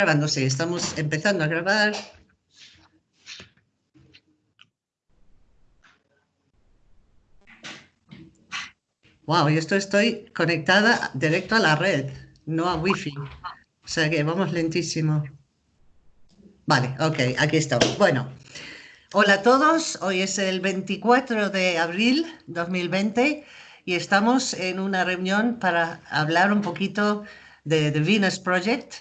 grabando, sí, estamos empezando a grabar. Wow, y esto estoy conectada directo a la red, no a wifi. O sea que vamos lentísimo. Vale, ok, aquí estamos. Bueno, hola a todos. Hoy es el 24 de abril 2020 y estamos en una reunión para hablar un poquito de The Venus Project,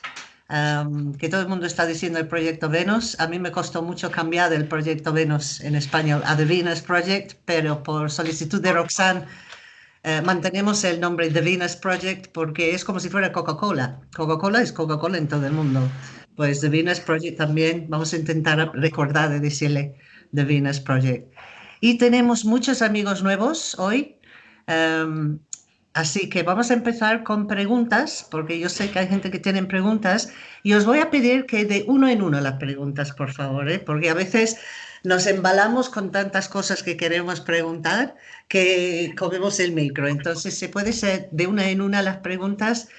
que todo el mundo está diciendo el proyecto Venus. A mí me costó mucho cambiar del proyecto Venus en español a The Venus Project, pero por solicitud de Roxanne eh, mantenemos el nombre The Venus Project porque es como si fuera Coca-Cola. Coca-Cola es Coca-Cola en todo el mundo. Pues The Venus Project también, vamos a intentar recordar de decirle The Venus Project. Y tenemos muchos amigos nuevos hoy. Así que vamos a empezar con preguntas, porque yo sé que hay gente que tiene preguntas, y os voy a pedir que de uno en uno las preguntas, por favor, ¿eh? porque a veces nos embalamos con tantas cosas que queremos preguntar que comemos el micro. Entonces, se puede ser de una en una las preguntas,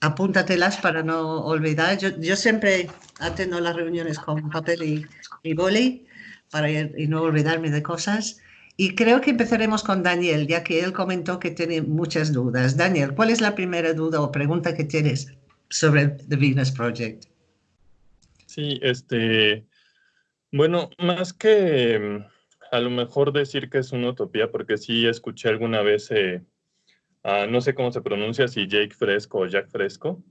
apúntatelas para no olvidar. Yo, siempre atendo las reuniones con papel y, y boli para no olvidarme de cosas. Y creo que empezaremos con Daniel, ya que él comentó que tiene muchas dudas. Daniel, ¿cuál es la primera duda o pregunta que tienes sobre The Venus Project? Sí, este, bueno, más que mm, a lo mejor decir que es una utopía, porque sí escuché alguna vez, eh, no sé cómo se pronuncia, si Jake Fresco o Jack Fresco,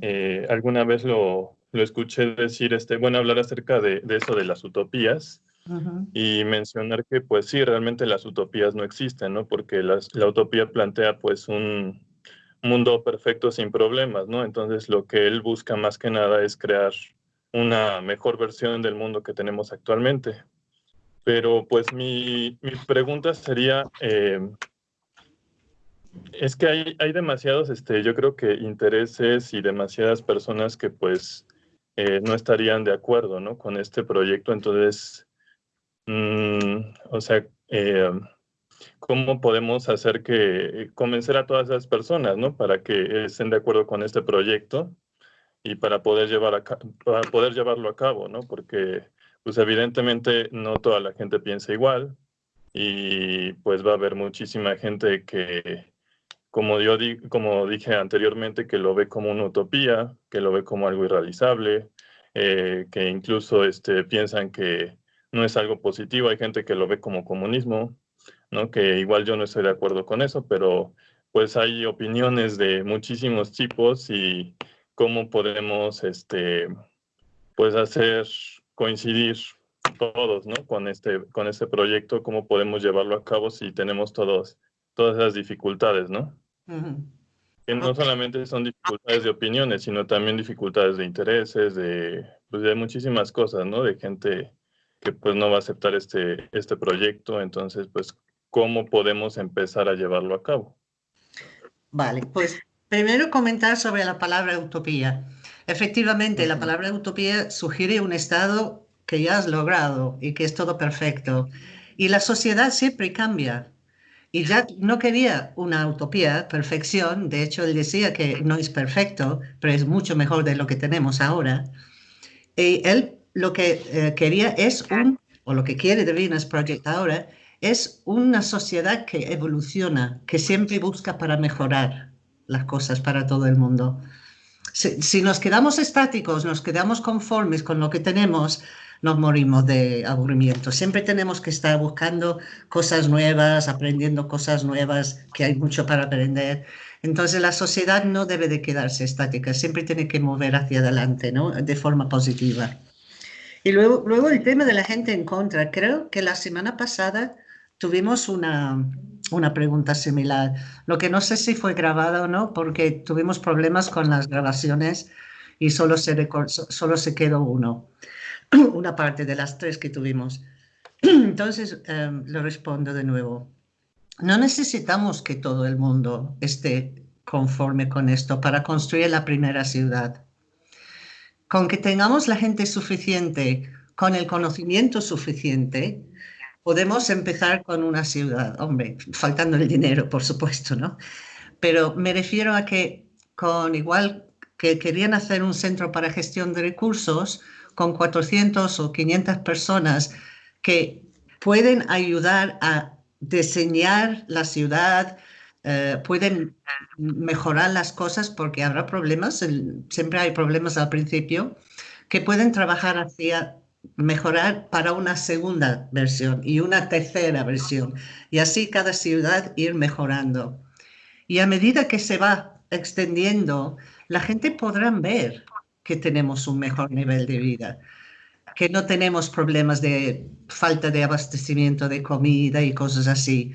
eh, alguna vez lo, lo, escuché decir, este, bueno, hablar acerca de, de eso de las utopías, y mencionar que pues sí, realmente las utopías no existen, ¿no? Porque la utopía plantea pues un mundo perfecto sin problemas, ¿no? Entonces lo que él busca más que nada es crear una mejor versión del mundo que tenemos actualmente. Pero pues mi, mi pregunta sería, eh, es que hay, hay demasiados, este, yo creo que intereses y demasiadas personas que pues eh, no estarían de acuerdo, ¿no? Con este proyecto, entonces Mm, o sea, eh, ¿cómo podemos hacer que convencer a todas esas personas, ¿no? Para que estén de acuerdo con este proyecto y para poder, llevar a, para poder llevarlo a cabo, ¿no? Porque, pues evidentemente no toda la gente piensa igual y pues va a haber muchísima gente que, como, yo como dije anteriormente, que lo ve como una utopía, que lo ve como algo irrealizable, eh, que incluso este, piensan que no es algo positivo. Hay gente que lo ve como comunismo, ¿no? Que igual yo no estoy de acuerdo con eso, pero pues hay opiniones de muchísimos tipos y cómo podemos, este, pues hacer coincidir todos, ¿no? Con este, con este proyecto, cómo podemos llevarlo a cabo si tenemos todos, todas esas dificultades, ¿no? Que no solamente son dificultades de opiniones, sino también dificultades de intereses, de, pues de muchísimas cosas, ¿no? De gente que pues no va a aceptar este, este proyecto, entonces pues cómo podemos empezar a llevarlo a cabo. Vale, pues primero comentar sobre la palabra utopía. Efectivamente, la palabra utopía sugiere un estado que ya has logrado y que es todo perfecto. Y la sociedad siempre cambia. Y Jack no quería una utopía, perfección. De hecho, él decía que no es perfecto, pero es mucho mejor de lo que tenemos ahora. Y él lo que eh, quería es un, o lo que quiere The Venus Project ahora, es una sociedad que evoluciona, que siempre busca para mejorar las cosas para todo el mundo. Si, nos quedamos estáticos, nos quedamos conformes con lo que tenemos, nos morimos de aburrimiento. Siempre tenemos que estar buscando cosas nuevas, aprendiendo cosas nuevas, que hay mucho para aprender. Entonces la sociedad no debe de quedarse estática, siempre tiene que mover hacia adelante, ¿no? De forma positiva. Y luego, luego el tema de la gente en contra. Creo que la semana pasada tuvimos una, una pregunta similar. Lo que no sé si fue grabada o no, porque tuvimos problemas con las grabaciones y solo se, solo se quedó uno, una parte de las tres que tuvimos. Entonces, em, lo respondo de nuevo. No necesitamos que todo el mundo esté conforme con esto para construir la primera ciudad con que tengamos la gente suficiente, con el conocimiento suficiente, podemos empezar con una ciudad. Hombre, faltando el dinero, por supuesto, ¿no? Pero me refiero a que con igual que querían hacer un centro para gestión de recursos con 400 o 500 personas que pueden ayudar a diseñar la ciudad, eh, pueden mejorar las cosas porque habrá problemas, siempre hay problemas al principio, que pueden trabajar hacia mejorar para una segunda versión y una tercera versión y así cada ciudad ir mejorando. Y a medida que se va extendiendo, la gente podrá ver que tenemos un mejor nivel de vida, que no tenemos problemas de falta de abastecimiento de comida y cosas así.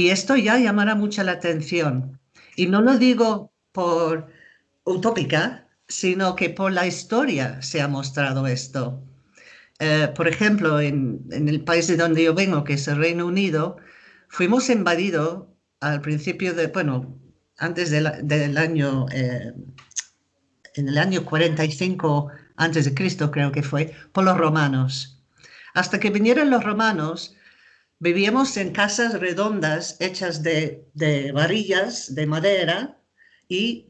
Y esto ya llamará mucha la atención. Y no lo digo por utópica, sino que por la historia se ha mostrado esto. Eh, por ejemplo, en, el país de donde yo vengo, que es el Reino Unido, fuimos invadidos al principio de, bueno, antes del año, eh, en el año 45 antes de Cristo creo que fue, por los romanos. Hasta que vinieron los romanos, vivíamos en casas redondas hechas de, varillas de madera y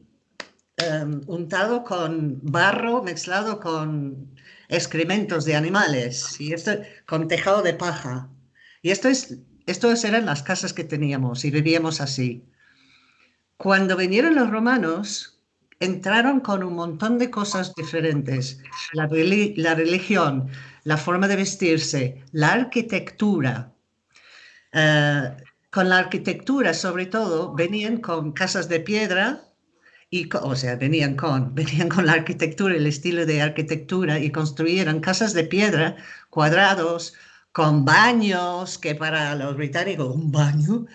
um, untado con barro mezclado con excrementos de animales y esto con tejado de paja. Y esto es, eran las casas que teníamos y vivíamos así. Cuando vinieron los romanos, entraron con un montón de cosas diferentes. La, religión, la forma de vestirse, la arquitectura. Eh, con la arquitectura, sobre todo, venían con casas de piedra, y, o sea, venían con, venían con la arquitectura, el estilo de arquitectura, y construyeron casas de piedra, cuadrados, con baños, que para los británicos, un baño,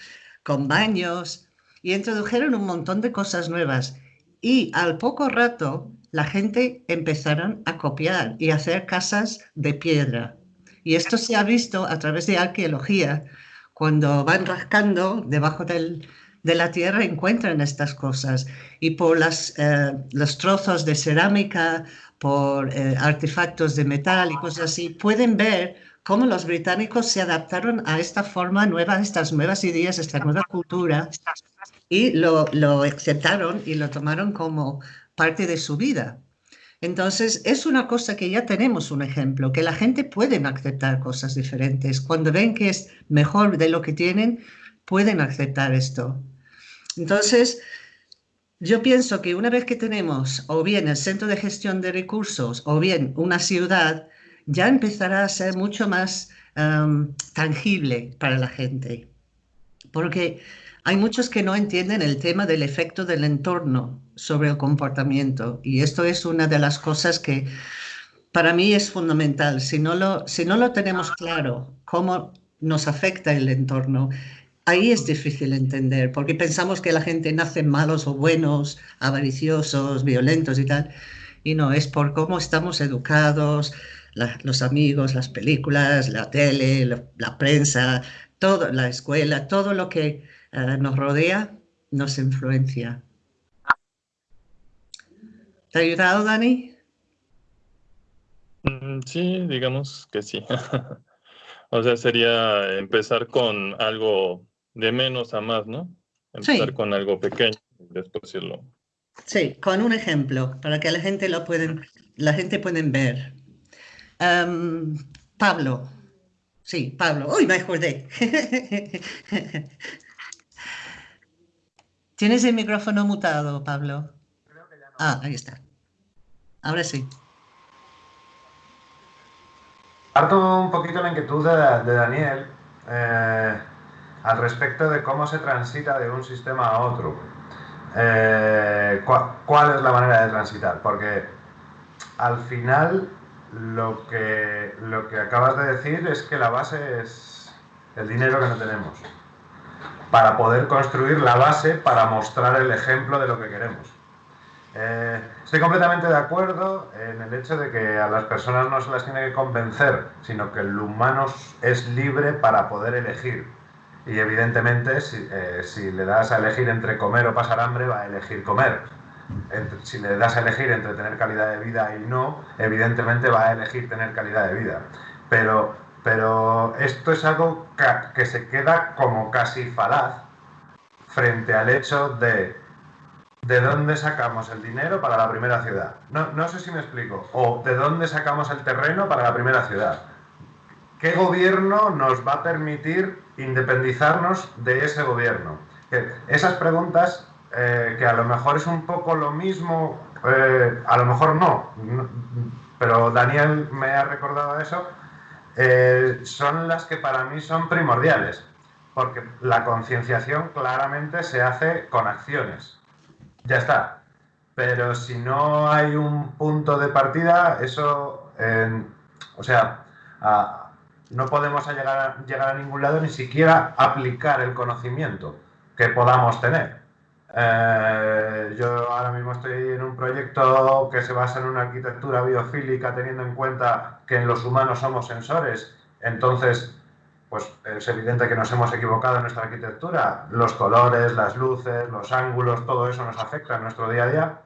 con baños, y introdujeron un montón de cosas nuevas y al poco rato la gente empezaron a copiar y hacer casas de piedra. Y esto se ha visto a través de arqueología. Cuando van rascando debajo de la tierra encuentran estas cosas. Y por las, eh, los trozos de cerámica, por eh, artefactos de metal y cosas así, pueden ver cómo los británicos se adaptaron a esta forma nueva, estas nuevas ideas, esta nueva cultura y lo, lo aceptaron y lo tomaron como parte de su vida. Entonces, es una cosa que ya tenemos un ejemplo, que la gente puede aceptar cosas diferentes. Cuando ven que es mejor de lo que tienen, pueden aceptar esto. Entonces, yo pienso que una vez que tenemos o bien el centro de gestión de recursos o bien una ciudad, ya empezará a ser mucho más um, tangible para la gente. Porque hay muchos que no entienden el tema del efecto del entorno sobre el comportamiento y esto es una de las cosas que para mí es fundamental. Si no lo, si no lo tenemos claro, cómo nos afecta el entorno, ahí es difícil entender, porque pensamos que la gente nace malos o buenos, avariciosos, violentos y tal, y no, es por cómo estamos educados, los amigos, las películas, la tele, la prensa, todo, la escuela, todo lo que nos rodea, nos influencia. ¿Te ha ayudado, Dani? Mm, sí, digamos que sí. o sea, sería empezar con algo de menos a más, ¿no? Empezar con algo pequeño y después irlo. Sí, con un ejemplo, para que la gente lo pueden, la gente pueden ver. Em, Pablo. Sí, Pablo. Uy, me acordé. ¿Tienes el micrófono mutado, Pablo? Ah, ahí está. Ahora sí. Parto un poquito la inquietud de, Daniel eh, al respecto de cómo se transita de un sistema a otro. Eh, ¿cuál, es la manera de transitar? Porque al final lo que, lo que acabas de decir es que la base es el dinero que no tenemos para poder construir la base para mostrar el ejemplo de lo que queremos. Eh, estoy completamente de acuerdo en el hecho de que a las personas no se las tiene que convencer, sino que el humano es libre para poder elegir. Y evidentemente, si, eh, si le das a elegir entre comer o pasar hambre, va a elegir comer. si le das a elegir entre tener calidad de vida y no, evidentemente va a elegir tener calidad de vida. Pero pero esto es algo que se queda como casi falaz frente al hecho de ¿de dónde sacamos el dinero para la primera ciudad? No, no sé si me explico. O ¿de dónde sacamos el terreno para la primera ciudad? ¿Qué gobierno nos va a permitir independizarnos de ese gobierno? esas preguntas, eh, que a lo mejor es un poco lo mismo, eh, a lo mejor no, pero Daniel me ha recordado eso, eh, son las que para mí son primordiales, porque la concienciación claramente se hace con acciones. Ya está. Pero si no hay un punto de partida, eso, o sea, no podemos llegar llegar a ningún lado ni siquiera aplicar el conocimiento que podamos tener. Eh, yo ahora mismo estoy en un proyecto que se basa en una arquitectura biofílica teniendo en cuenta que en los humanos somos sensores. Entonces, pues es evidente que nos hemos equivocado en nuestra arquitectura. Los colores, las luces, los ángulos, todo eso nos afecta en nuestro día a día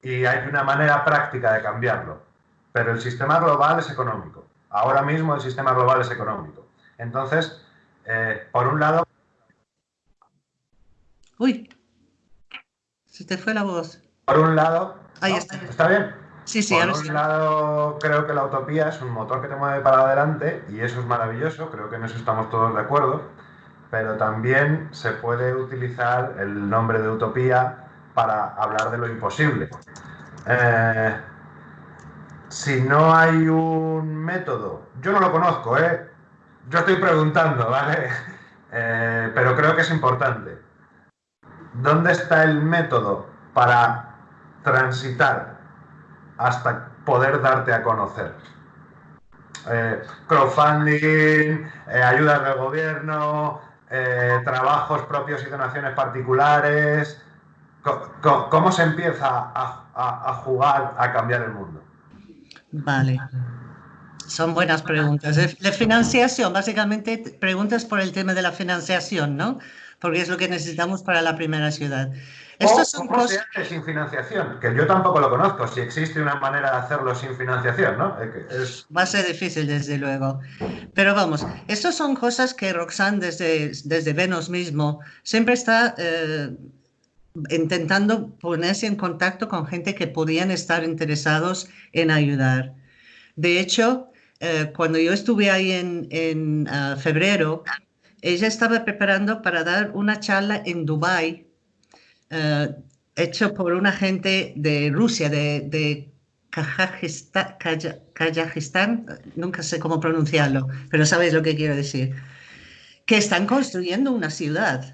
y hay una manera práctica de cambiarlo. Pero el sistema global es económico. Ahora mismo el sistema global es económico. Entonces, eh, por un lado, Uy, se te fue la voz. Por un lado, Ahí está. ¿está bien? Sí, sí, Por un lado, creo que la utopía es un motor que te mueve para adelante y eso es maravilloso, creo que en eso estamos todos de acuerdo, pero también se puede utilizar el nombre de utopía para hablar de lo imposible. Eh, si no hay un método, yo no lo conozco, ¿eh? yo estoy preguntando, ¿vale? Eh, pero creo que es importante. ¿Dónde está el método para transitar hasta poder darte a conocer? Eh, crowdfunding, eh, ayudas del gobierno, eh, trabajos propios y donaciones particulares. ¿Cómo, se empieza a, jugar a cambiar el mundo? Vale. Son buenas preguntas. La financiación, básicamente preguntas por el tema de la financiación, ¿no? Porque es lo que necesitamos para la primera ciudad. Estos son ¿Cómo se hace sin financiación? Que yo tampoco lo conozco, si existe una manera de hacerlo sin financiación, ¿no? Va a ser difícil, desde luego. Pero vamos, estas son cosas que Roxanne desde, desde Venus mismo siempre está eh, intentando ponerse en contacto con gente que podían estar interesados en ayudar. De hecho, eh, cuando yo estuve ahí en, en ah, febrero, ella estaba preparando para dar una charla en Dubái, uh, hecho por una gente de Rusia, de, de Kazajistán, nunca sé cómo pronunciarlo, pero sabéis lo que quiero decir, que están construyendo una ciudad.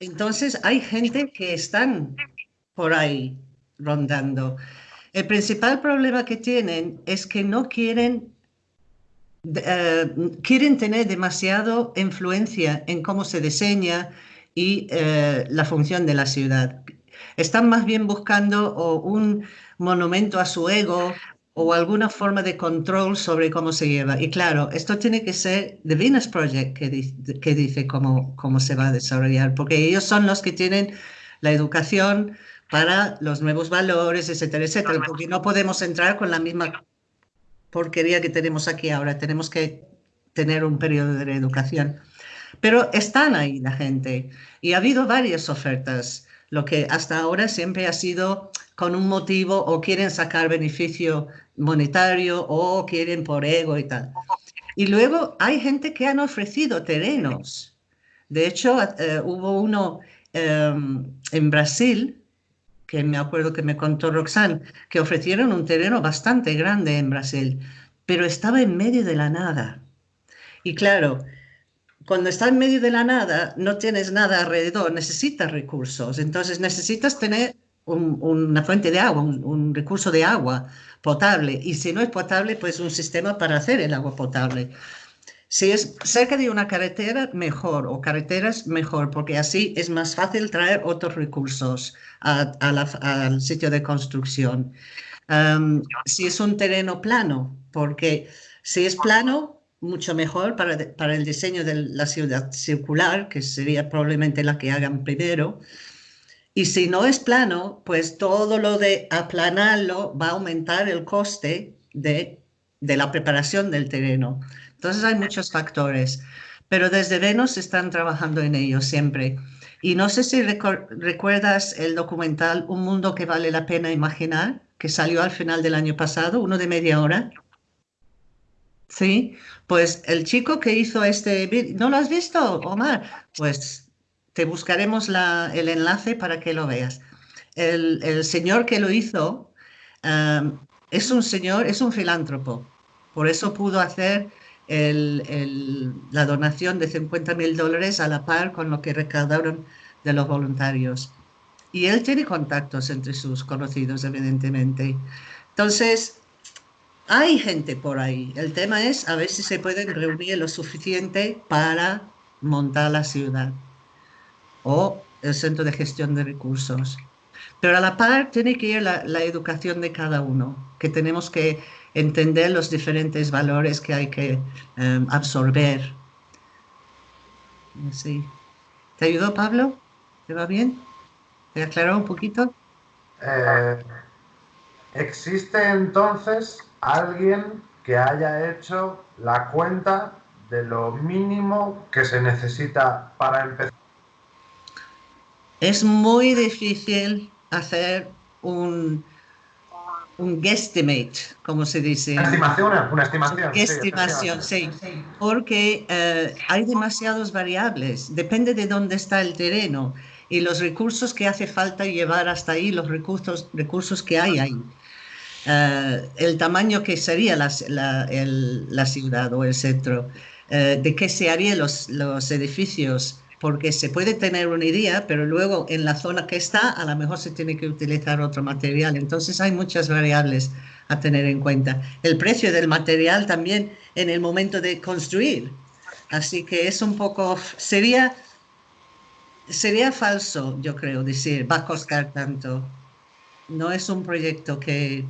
Entonces hay gente que están por ahí rondando. El principal problema que tienen es que no quieren eh, quieren tener demasiado influencia en cómo se diseña y eh, la función de la ciudad. Están más bien buscando un monumento a su ego o alguna forma de control sobre cómo se lleva. Y claro, esto tiene que ser The Venus Project que, que dice cómo, cómo se va a desarrollar, porque ellos son los que tienen la educación para los nuevos valores, etcétera, etcétera, porque no podemos entrar con la misma porquería que tenemos aquí ahora. Tenemos que tener un periodo de reeducación. Pero están ahí la gente y ha habido varias ofertas. Lo que hasta ahora siempre ha sido con un motivo o quieren sacar beneficio monetario o quieren por ego y tal. Y luego hay gente que han ofrecido terrenos. De hecho, eh, hubo uno em, en Brasil me acuerdo que me contó Roxanne, que ofrecieron un terreno bastante grande en Brasil, pero estaba en medio de la nada. Y claro, cuando está en medio de la nada, no tienes nada alrededor, necesitas recursos. Entonces necesitas tener una fuente de agua, un, recurso de agua potable. Y si no es potable, pues un sistema para hacer el agua potable. Si es cerca de una carretera, mejor, o carreteras, mejor, porque así es más fácil traer otros recursos al sitio de construcción. si es un terreno plano, porque si es plano, mucho mejor para, para el diseño de la ciudad circular, que sería probablemente la que hagan primero. Y si no es plano, pues todo lo de aplanarlo va a aumentar el coste de, de la preparación del terreno. Entonces hay muchos factores, pero desde Venus están trabajando en ello siempre. Y no sé si recuerdas el documental Un mundo que vale la pena imaginar, que salió al final del año pasado, uno de media hora. Sí, pues el chico que hizo este ¿no lo has visto, Omar? Pues te buscaremos el enlace para que lo veas. El, señor que lo hizo um, es un señor, es un filántropo, por eso pudo hacer la donación de 50 mil dólares a la par con lo que recaudaron de los voluntarios. Y él tiene contactos entre sus conocidos, evidentemente. Entonces, hay gente por ahí. El tema es a ver si se pueden reunir lo suficiente para montar la ciudad o el centro de gestión de recursos. Pero a la par tiene que ir la, educación de cada uno, que tenemos que entender los diferentes valores que hay que em, absorber. Sí. ¿Te ayudó, Pablo? ¿Te va bien? ¿Te aclaró un poquito? Eh, ¿Existe entonces alguien que haya hecho la cuenta de lo mínimo que se necesita para empezar? Es muy difícil hacer un, un guesstimate, como se dice. Una estimación, una estimación. estimación, sí, porque eh, hay demasiadas variables, depende de dónde está el terreno y los recursos que hace falta llevar hasta ahí, los recursos, recursos que hay ahí. Eh, el tamaño que sería la, la, ciudad o el centro, eh, de qué se harían los, los edificios, porque se puede tener una idea, pero luego en la zona que está a lo mejor se tiene que utilizar otro material. Entonces hay muchas variables a tener en cuenta. El precio del material también en el momento de construir. Así que es un poco, sería, sería falso, yo creo, decir, va a costar tanto. No es un proyecto que,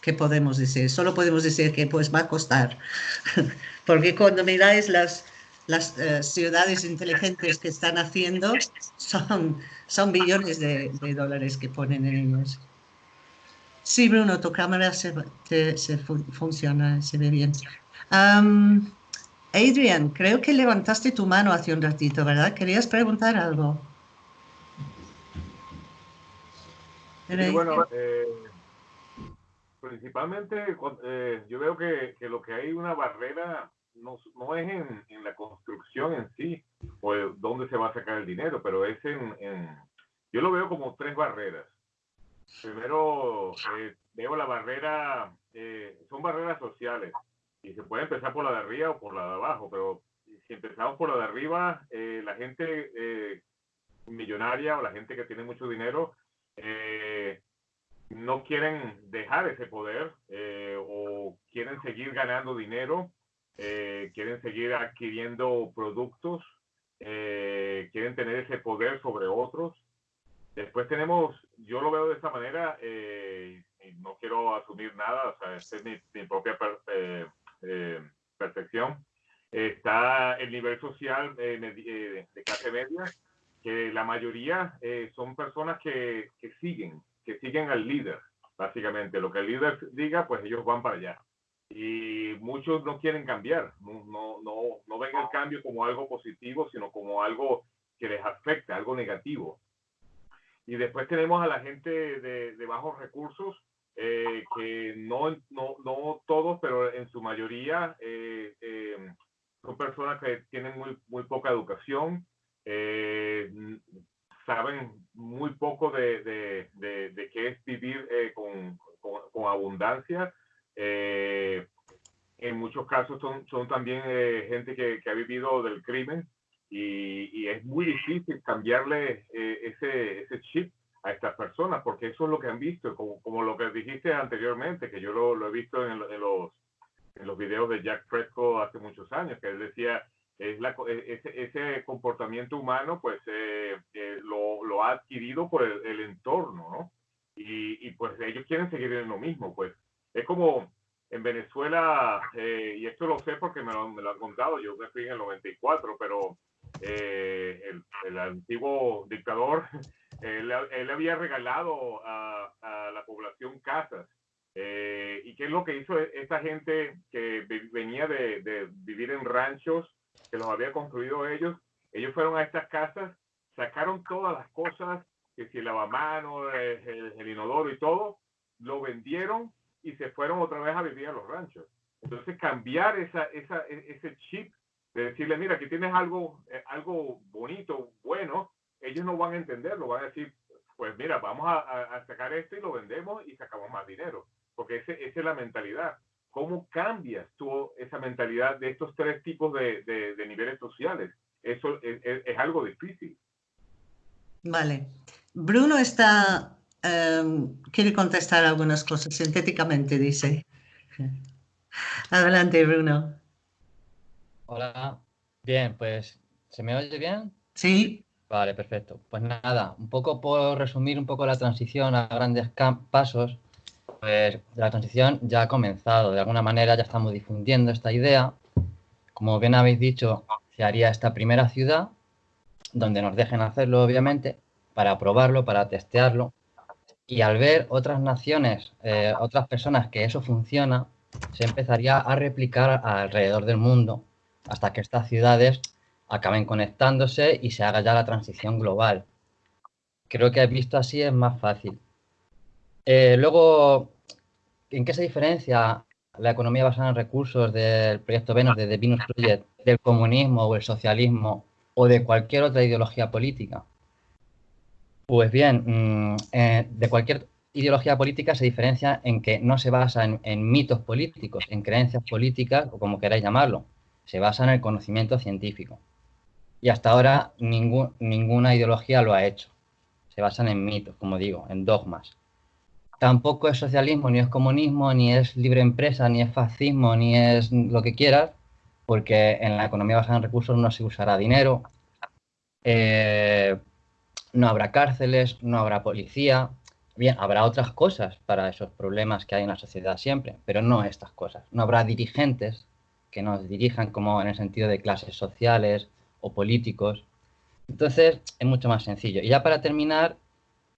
que podemos decir, solo podemos decir que pues va a costar. Porque cuando miráis las, las eh, ciudades inteligentes que están haciendo son, son billones de, dólares que ponen en ellos. Sí, Bruno, tu cámara se, se funciona, se ve bien. Adrian, creo que levantaste tu mano hace un ratito, ¿verdad? ¿Querías preguntar algo? bueno, eh, principalmente eh, yo veo que, que, lo que hay una barrera no, es en, la construcción en sí o dónde se va a sacar el dinero, pero es en, yo lo veo como tres barreras. Primero, eh, veo la barrera, eh, son barreras sociales y se puede empezar por la de arriba o por la de abajo, pero si empezamos por la de arriba, eh, la gente millonaria o la gente que tiene mucho dinero no quieren dejar ese poder o quieren seguir ganando dinero eh, quieren seguir adquiriendo productos, eh, quieren tener ese poder sobre otros. Después tenemos, yo lo veo de esta manera, eh, y no quiero asumir nada, o sea, esta es mi, propia percepción. Está el nivel social de clase media, que la mayoría son personas que, que siguen, que siguen al líder, básicamente. Lo que el líder diga, pues ellos van para allá y muchos no quieren cambiar, no, no, no, no ven el cambio como algo positivo, sino como algo que les afecta, algo negativo. Y después tenemos a la gente de, de bajos recursos, eh, que no, no, no, todos, pero en su mayoría eh, eh, son personas que tienen muy, muy poca educación, saben muy poco de, de, de, qué es vivir con, con, con abundancia eh, en muchos casos son, son también eh, gente que, que, ha vivido del crimen y, y es muy difícil cambiarle eh, ese, ese, chip a estas personas porque eso es lo que han visto, como, como lo que dijiste anteriormente, que yo lo, lo he visto en, en, los, en los videos de Jack Fresco hace muchos años, que él decía, es la, ese, ese, comportamiento humano pues lo, lo, ha adquirido por el, el entorno, ¿no? Y, y, pues ellos quieren seguir en lo mismo, pues es como en Venezuela, eh, y esto lo sé porque me lo, me lo, han contado, yo me fui en el 94, pero eh, el, el, antiguo dictador, él, él había regalado a, a, la población casas. Eh, ¿Y qué es lo que hizo esta gente que venía de, de, vivir en ranchos, que los había construido ellos? Ellos fueron a estas casas, sacaron todas las cosas, que si el lavamano, el, el, inodoro y todo, lo vendieron y se fueron otra vez a vivir a los ranchos. Entonces cambiar esa, esa, e, ese chip de decirle, mira, aquí tienes algo, eh, algo bonito, bueno, ellos no van a entenderlo, van a decir, pues mira, vamos a, sacar esto y lo vendemos y sacamos más dinero, porque ese, esa es la mentalidad. ¿Cómo cambias tú esa mentalidad de estos tres tipos de, de, niveles sociales? Eso es, es, algo difícil. Vale. Bruno está, em, quiere contestar algunas cosas sintéticamente, dice. Adelante, Bruno. Hola. Bien, pues, ¿se me oye bien? Sí. Vale, perfecto. Pues nada, un poco por resumir un poco la transición a grandes pasos, pues la transición ya ha comenzado. De alguna manera ya estamos difundiendo esta idea. Como bien habéis dicho, se haría esta primera ciudad, donde nos dejen hacerlo, obviamente, para probarlo, para testearlo. Y al ver otras naciones, eh, otras personas que eso funciona, se empezaría a replicar alrededor del mundo hasta que estas ciudades acaben conectándose y se haga ya la transición global. Creo que visto así es más fácil. Eh, luego, ¿en qué se diferencia la economía basada en recursos del proyecto Venus, de The Venus Project, del comunismo o el socialismo o de cualquier otra ideología política? Pues bien, mm, eh, de cualquier ideología política se diferencia en que no se basa en mitos políticos, en creencias políticas o como queráis llamarlo, se basa en el conocimiento científico. Y hasta ahora ninguna ideología lo ha hecho. Se basan en mitos, como digo, en dogmas. Tampoco es socialismo, ni es comunismo, ni es libre empresa, ni es fascismo, ni es lo que quieras, porque en la economía basada en recursos no se usará dinero, eh, no habrá cárceles, no habrá policía. Bien, habrá otras cosas para esos problemas que hay en la sociedad siempre, pero no estas cosas. No habrá dirigentes que nos dirijan como en el sentido de clases sociales, o políticos. Entonces es mucho más sencillo. Y ya para terminar,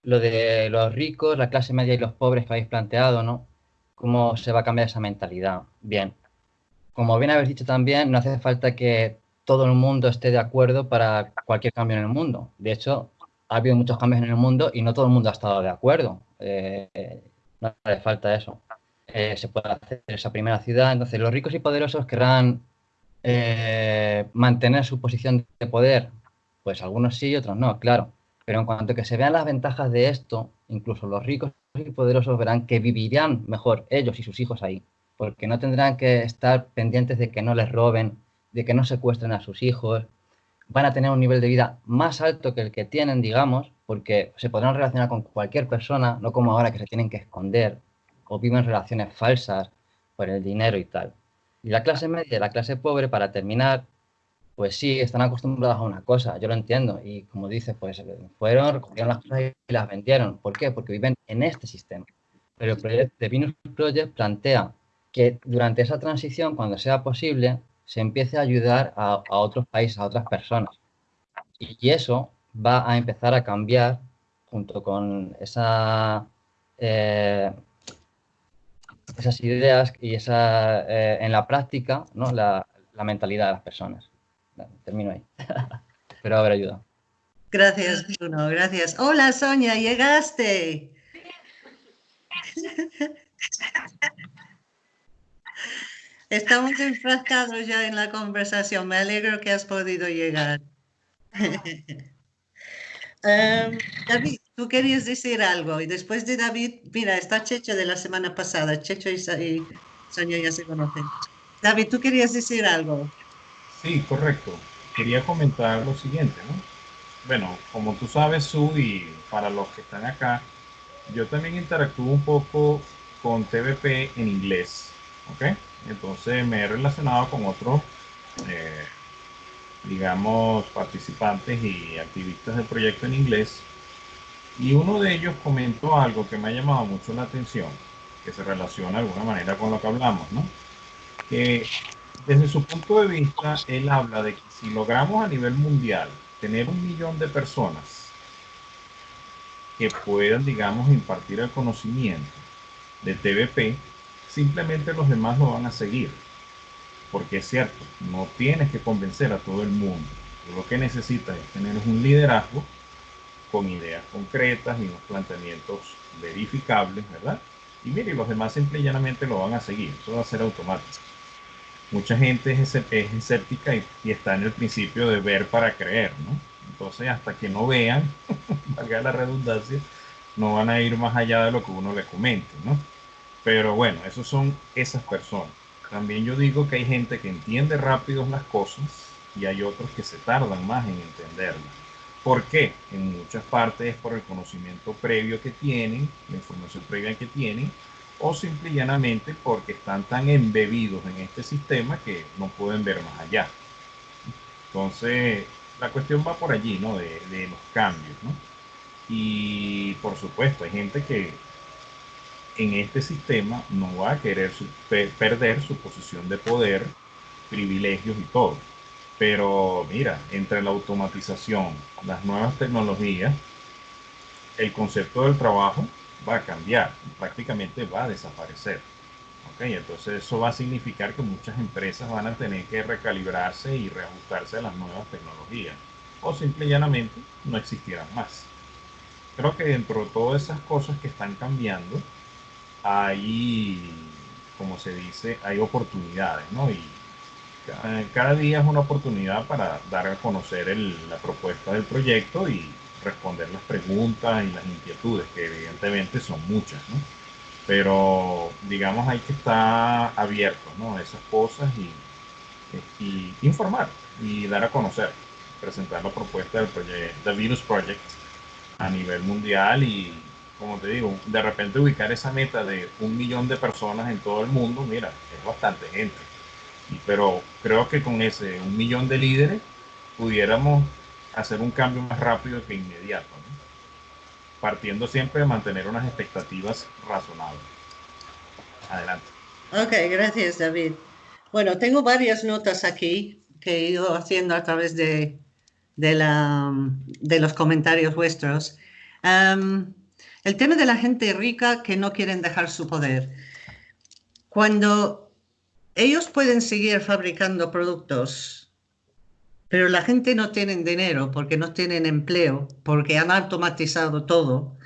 lo de los ricos, la clase media y los pobres que habéis planteado, ¿no? ¿Cómo se va a cambiar esa mentalidad? Bien, como bien habéis dicho también, no hace falta que todo el mundo esté de acuerdo para cualquier cambio en el mundo. De hecho, ha habido muchos cambios en el mundo y no todo el mundo ha estado de acuerdo. Eh, no hace falta eso. Eh, se puede hacer esa primera ciudad. Entonces, los ricos y poderosos querrán eh, mantener su posición de poder, pues algunos sí y otros no, claro. Pero en cuanto que se vean las ventajas de esto, incluso los ricos y poderosos verán que vivirán mejor ellos y sus hijos ahí, porque no tendrán que estar pendientes de que no les roben, de que no secuestren a sus hijos, van a tener un nivel de vida más alto que el que tienen, digamos, porque se podrán relacionar con cualquier persona, no como ahora que se tienen que esconder o viven relaciones falsas por el dinero y tal. Y la clase media y la clase pobre, para terminar, pues sí, están acostumbrados a una cosa, yo lo entiendo. Y como dice, pues fueron, recogieron las cosas y las vendieron. ¿Por qué? Porque viven en este sistema. Pero el proyecto de Venus Project plantea que durante esa transición, cuando sea posible, se empiece a ayudar a, otros países, a otras personas. Y eso va a empezar a cambiar junto con eh, esas ideas y esa, eh, en la práctica, ¿no? La, mentalidad de las personas. Termino ahí. Pero a ver, ayuda. Gracias, Bruno, gracias. Hola, Sonia, llegaste. Estamos enfrascados ya en la conversación. Me alegro que has podido llegar. um, David, tú querías decir algo y después de David, mira, está Checho de la semana pasada, Checho y, Sonia ya se conocen. David, tú querías decir algo. Sí, correcto. Quería comentar lo siguiente, ¿no? Bueno, como tú sabes, Su, y para los que están acá, yo también interactúo un poco con TVP en inglés, ¿ok? Entonces me he relacionado con otros, eh, digamos, participantes y activistas del proyecto en inglés y uno de ellos comentó algo que me ha llamado mucho la atención, que se relaciona de alguna manera con lo que hablamos, ¿no? Que desde su punto de vista, él habla de que si logramos a nivel mundial tener un millón de personas que puedan, digamos, impartir el conocimiento de TVP, simplemente los demás lo van a seguir. Porque es cierto, no tienes que convencer a todo el mundo. lo que necesita es tener un liderazgo con ideas concretas y unos planteamientos verificables, ¿verdad? Y mire, los demás simple y llanamente lo van a seguir, eso va a ser automático. Mucha gente es, escéptica y, y, está en el principio de ver para creer, ¿no? Entonces, hasta que no vean, valga la redundancia, no van a ir más allá de lo que uno le comente, ¿no? Pero bueno, esos son esas personas. También yo digo que hay gente que entiende rápido las cosas y hay otros que se tardan más en entenderlas. ¿Por qué? En muchas partes es por el conocimiento previo que tienen, la información previa que tienen, o simple y llanamente porque están tan embebidos en este sistema que no pueden ver más allá. Entonces, la cuestión va por allí, ¿no? De, de los cambios, ¿no? Y por supuesto, hay gente que en este sistema no va a querer perder su posición de poder, privilegios y todo. Pero mira, entre la automatización, las nuevas tecnologías, el concepto del trabajo va a cambiar, prácticamente va a desaparecer. ¿Okay? Entonces eso va a significar que muchas empresas van a tener que recalibrarse y reajustarse a las nuevas tecnologías o simple y llanamente no existirán más. Creo que dentro de todas esas cosas que están cambiando, hay, como se dice, hay oportunidades, ¿no? Y cada, día es una oportunidad para dar a conocer la propuesta del proyecto y responder las preguntas y las inquietudes, que evidentemente son muchas, ¿no? Pero, digamos, hay que estar abierto, ¿no? A esas cosas y, y, informar y dar a conocer, presentar la propuesta del proyecto, The Venus Project a nivel mundial y como te digo, de repente ubicar esa meta de un millón de personas en todo el mundo, mira, es bastante gente. Pero creo que con ese un millón de líderes pudiéramos hacer un cambio más rápido que inmediato, partiendo siempre de mantener unas expectativas razonables. Adelante. Ok, gracias David. Bueno, tengo varias notas aquí que he ido haciendo a través de, de, la, de los comentarios vuestros. El tema de la gente rica que no quieren dejar su poder. Cuando ellos pueden seguir fabricando productos, pero la gente no tiene dinero porque no tienen empleo, porque han automatizado todo,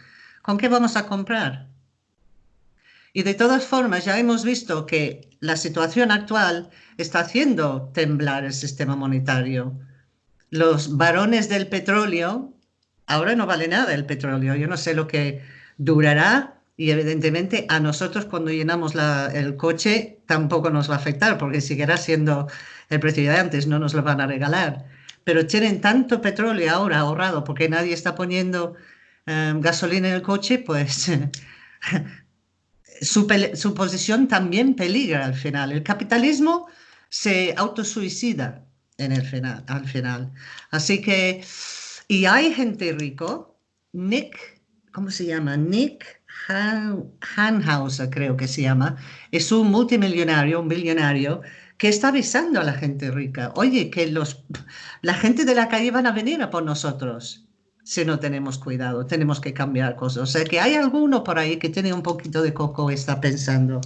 ¿con qué vamos a comprar? Y de todas formas, ya hemos visto que la situación actual está haciendo temblar el sistema monetario. Los varones del petróleo ahora no vale nada el petróleo. Yo no sé lo que durará y evidentemente a nosotros cuando llenamos el coche tampoco nos va a afectar porque seguirá siendo el precio de antes, no nos lo van a regalar. Pero tienen tanto petróleo ahora ahorrado porque nadie está poniendo em, gasolina en el coche, pues su, posición también peligra al final. El capitalismo se autosuicida en el final, al final. Así que y hay gente rico, Nick, ¿cómo se llama? Nick Hanhauser, creo que se llama, es un multimillonario, un billonario, que está avisando a la gente rica, oye, que los, la gente de la calle van a venir a por nosotros si no tenemos cuidado, tenemos que cambiar cosas. O sea que hay alguno por ahí que tiene un poquito de coco y está pensando.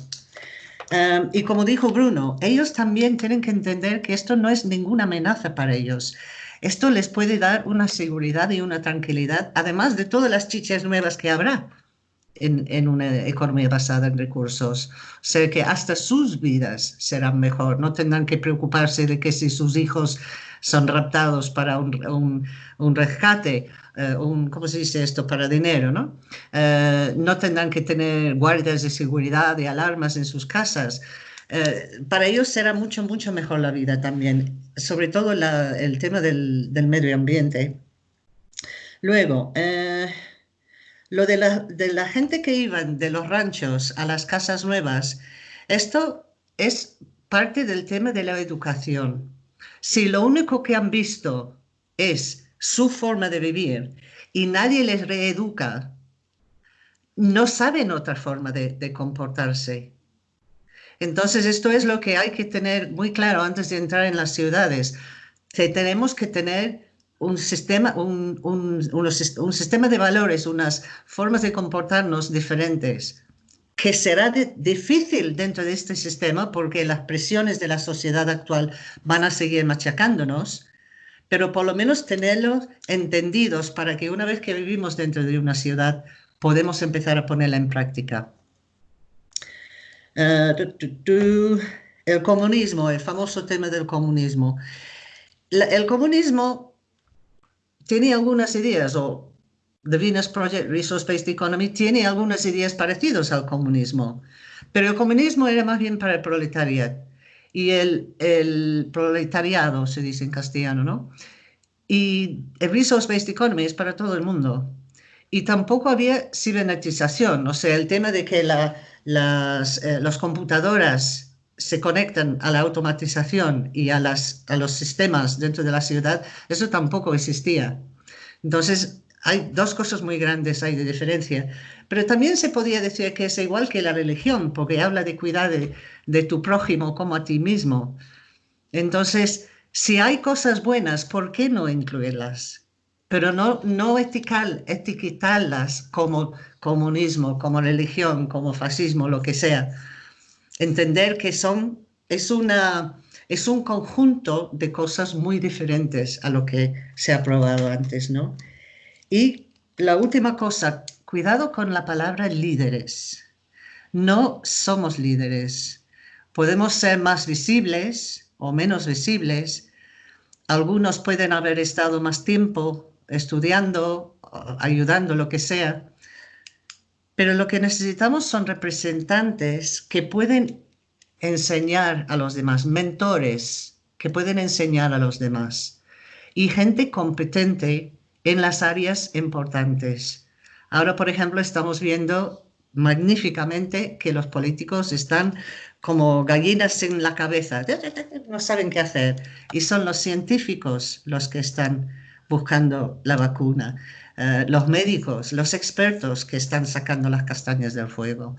Um, y como dijo Bruno, ellos también tienen que entender que esto no es ninguna amenaza para ellos. Esto les puede dar una seguridad y una tranquilidad, además de todas las chichas nuevas que habrá en, una economía basada en recursos. O que hasta sus vidas serán mejor. No tendrán que preocuparse de que si sus hijos son raptados para un, rescate, eh, un, ¿cómo se dice esto? Para dinero, ¿no? Eh, no tendrán que tener guardias de seguridad y alarmas en sus casas. Eh, para ellos será mucho, mucho mejor la vida también, sobre todo el tema del, medio ambiente. Luego, eh, lo de la, gente que iban de los ranchos a las casas nuevas, esto es parte del tema de la educación. Si lo único que han visto es su forma de vivir y nadie les reeduca, no saben otra forma de comportarse. Entonces, esto es lo que hay que tener muy claro antes de entrar en las ciudades. tenemos que tener un sistema, un, sistema de valores, unas formas de comportarnos diferentes, que será difícil dentro de este sistema porque las presiones de la sociedad actual van a seguir machacándonos, pero por lo menos tenerlos entendidos para que una vez que vivimos dentro de una ciudad podemos empezar a ponerla en práctica. Eh, el comunismo, el famoso tema del comunismo. el comunismo tiene algunas ideas, o The Venus Project Resource Based Economy tiene algunas ideas parecidas al comunismo, pero el comunismo era más bien para el proletariado y el, el proletariado, se dice en castellano, ¿no? Y el Resource Based Economy es para todo el mundo. Y tampoco había cibernetización, o sea, el tema de que la, las eh, computadoras se conectan a la automatización y a, las, a los sistemas dentro de la ciudad, eso tampoco existía. Entonces, hay dos cosas muy grandes hay de diferencia. Pero también se podía decir que es igual que la religión, porque habla de cuidar de, tu prójimo como a ti mismo. Entonces, si hay cosas buenas, ¿por qué no incluirlas? Pero no, no etiquetarlas como comunismo, como religión, como fascismo, lo que sea. Entender que son, es, una, es un conjunto de cosas muy diferentes a lo que se ha probado antes, ¿no? Y la última cosa, cuidado con la palabra líderes. No somos líderes. Podemos ser más visibles o menos visibles. Algunos pueden haber estado más tiempo estudiando, ayudando, lo que sea. Pero lo que necesitamos son representantes que pueden enseñar a los demás, mentores que pueden enseñar a los demás y gente competente en las áreas importantes. Ahora, por ejemplo, estamos viendo magníficamente que los políticos están como gallinas en la cabeza, no saben qué hacer. Y son los científicos los que están buscando la vacuna, eh, los médicos, los expertos que están sacando las castañas del fuego.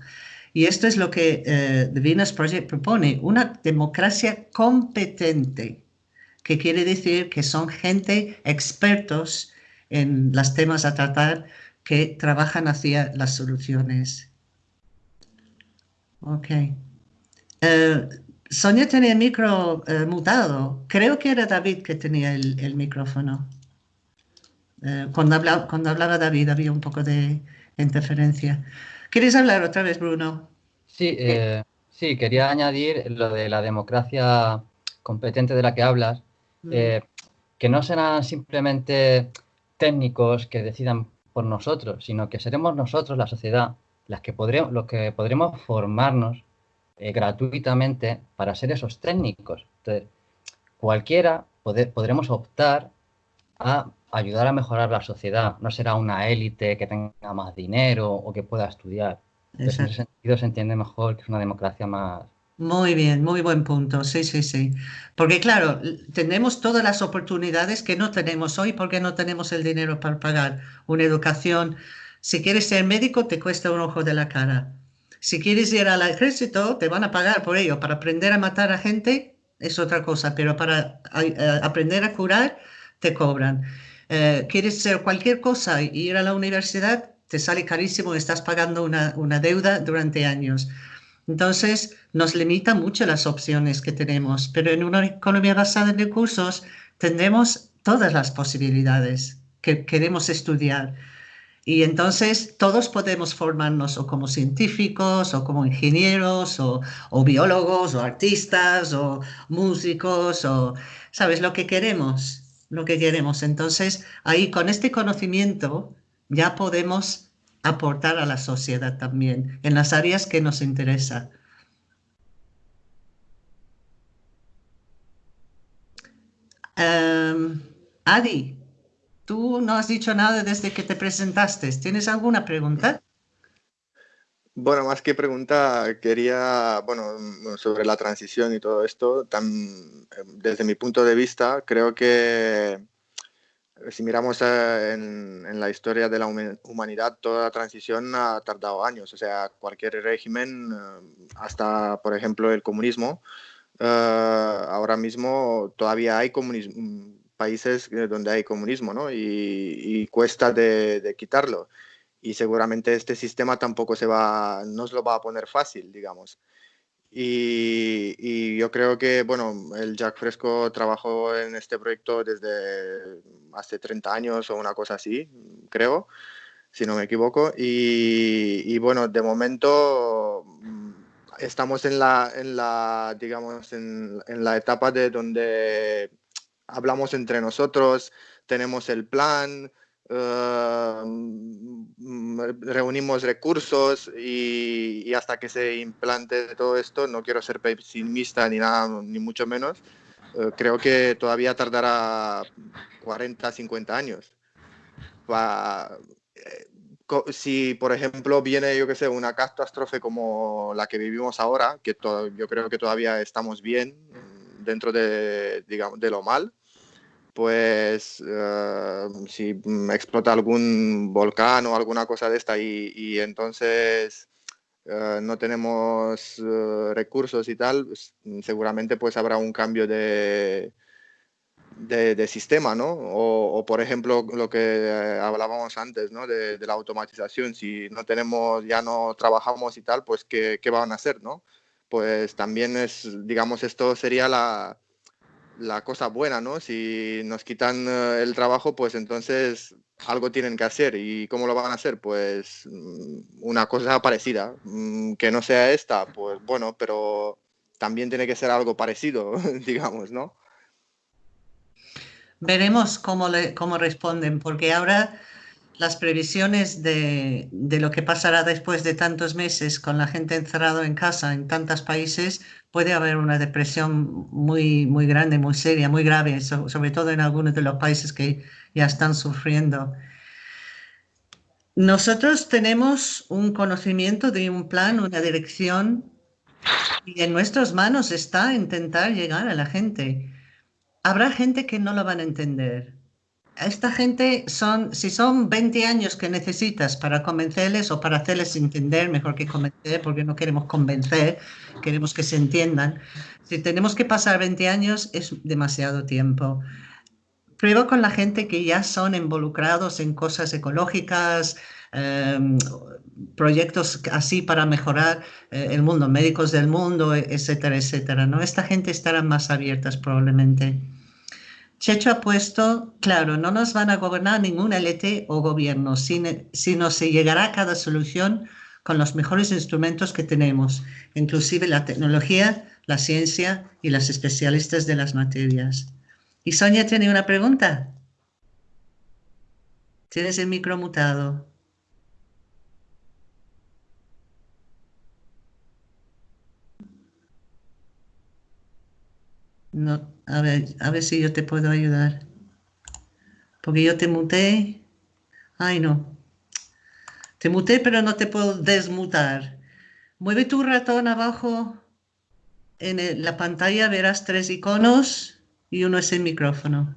Y esto es lo que eh, The Venus Project propone, una democracia competente, que quiere decir que son gente expertos en los temas a tratar que trabajan hacia las soluciones. Ok. Eh, Sonia tenía el micro mutado. Creo que era David que tenía el, micrófono. Eh, cuando, hablaba, cuando hablaba David había un poco de interferencia. ¿Quieres hablar otra vez, Bruno? Sí, sí, quería añadir lo de la democracia competente de la que hablas, mm. que no será simplemente técnicos que decidan por nosotros, sino que seremos nosotros, la sociedad, las que podremos, los que podremos formarnos eh, gratuitamente para ser esos técnicos. Entonces, cualquiera podremos optar a ayudar a mejorar la sociedad. No será una élite que tenga más dinero o que pueda estudiar. en ese sentido se entiende mejor que es una democracia más, muy bien, muy buen punto. Sí, sí, sí. Porque claro, tenemos todas las oportunidades que no tenemos hoy porque no tenemos el dinero para pagar una educación. Si quieres ser médico, te cuesta un ojo de la cara. Si quieres ir al ejército, te van a pagar por ello. Para aprender a matar a gente es otra cosa, pero para eh, aprender a curar, te cobran. Eh, quieres ser cualquier cosa ir a la universidad, te sale carísimo, estás pagando una, una deuda durante años. Entonces, nos limita mucho las opciones que tenemos, pero en una economía basada en recursos tendremos todas las posibilidades que queremos estudiar. Y entonces todos podemos formarnos o como científicos o como ingenieros o, o, biólogos o artistas o músicos o, ¿sabes? Lo que queremos, lo que queremos. Entonces ahí con este conocimiento ya podemos aportar a la sociedad también en las áreas que nos interesa. Em, Adi, tú no has dicho nada desde que te presentaste. ¿Tienes alguna pregunta? Bueno, más que pregunta, quería, bueno, sobre la transición y todo esto, desde mi punto de vista, creo que si miramos eh, en, la historia de la humanidad, toda transición ha tardado años. O sea, cualquier régimen, eh, hasta por ejemplo el comunismo, eh, ahora mismo todavía hay países donde hay comunismo, ¿no? Y, cuesta de, quitarlo. Y seguramente este sistema tampoco se va, no se lo va a poner fácil, digamos. Y, yo creo que, bueno, el Jack Fresco trabajó en este proyecto desde hace 30 años o una cosa así, creo, si no me equivoco. Y, bueno, de momento mm, estamos en la, en la digamos, en la etapa de donde hablamos entre nosotros, tenemos el plan, eh, reunimos recursos y, hasta que se implante todo esto, no quiero ser pesimista ni nada, ni mucho menos, eh, creo que todavía tardará 40, 50 años. Eh, si, por ejemplo, viene, yo que sé, una catástrofe como la que vivimos ahora, que yo creo que todavía estamos bien dentro de, digamos, de lo mal, pues eh, si explota algún volcán o alguna cosa de esta y, entonces eh, no tenemos eh, recursos y tal, pues, seguramente pues habrá un cambio de, de, sistema, ¿no? O, por ejemplo lo que hablábamos antes, ¿no? De, la automatización, si no tenemos, ya no trabajamos y tal, pues ¿qué, qué van a hacer, ¿no? Pues también es, digamos, esto sería la, la cosa buena, ¿no? Si nos quitan eh, el trabajo, pues entonces algo tienen que hacer. ¿Y cómo lo van a hacer? Pues mm, una cosa parecida. Mm, que no sea esta, pues bueno, pero también tiene que ser algo parecido, digamos, ¿no? Veremos cómo, le, cómo responden, porque ahora las previsiones de, de, lo que pasará después de tantos meses con la gente encerrada en casa en tantos países, puede haber una depresión muy, muy grande, muy seria, muy grave, sobre todo en algunos de los países que ya están sufriendo. Nosotros tenemos un conocimiento de un plan, una dirección, y en nuestras manos está intentar llegar a la gente. Habrá gente que no lo van a entender, esta gente son, si son 20 años que necesitas para convencerles o para hacerles entender, mejor que convencer, porque no queremos convencer, queremos que se entiendan. Si tenemos que pasar 20 años es demasiado tiempo. Prueba con la gente que ya son involucrados en cosas ecológicas, em, proyectos así para mejorar eh, el mundo, médicos del mundo, etcétera, etcétera. ¿no? Esta gente estará más abiertas probablemente. Checho ha puesto, claro, no nos van a gobernar ningún LT o gobierno, sino se llegará a cada solución con los mejores instrumentos que tenemos, inclusive la tecnología, la ciencia y las especialistas de las materias. Y Sonia tiene una pregunta. Tienes el micro mutado. No, a ver, a ver si yo te puedo ayudar. Porque yo te muté. Ay, no. Te muté, pero no te puedo desmutar. Mueve tu ratón abajo. En la pantalla verás tres iconos y uno es el micrófono.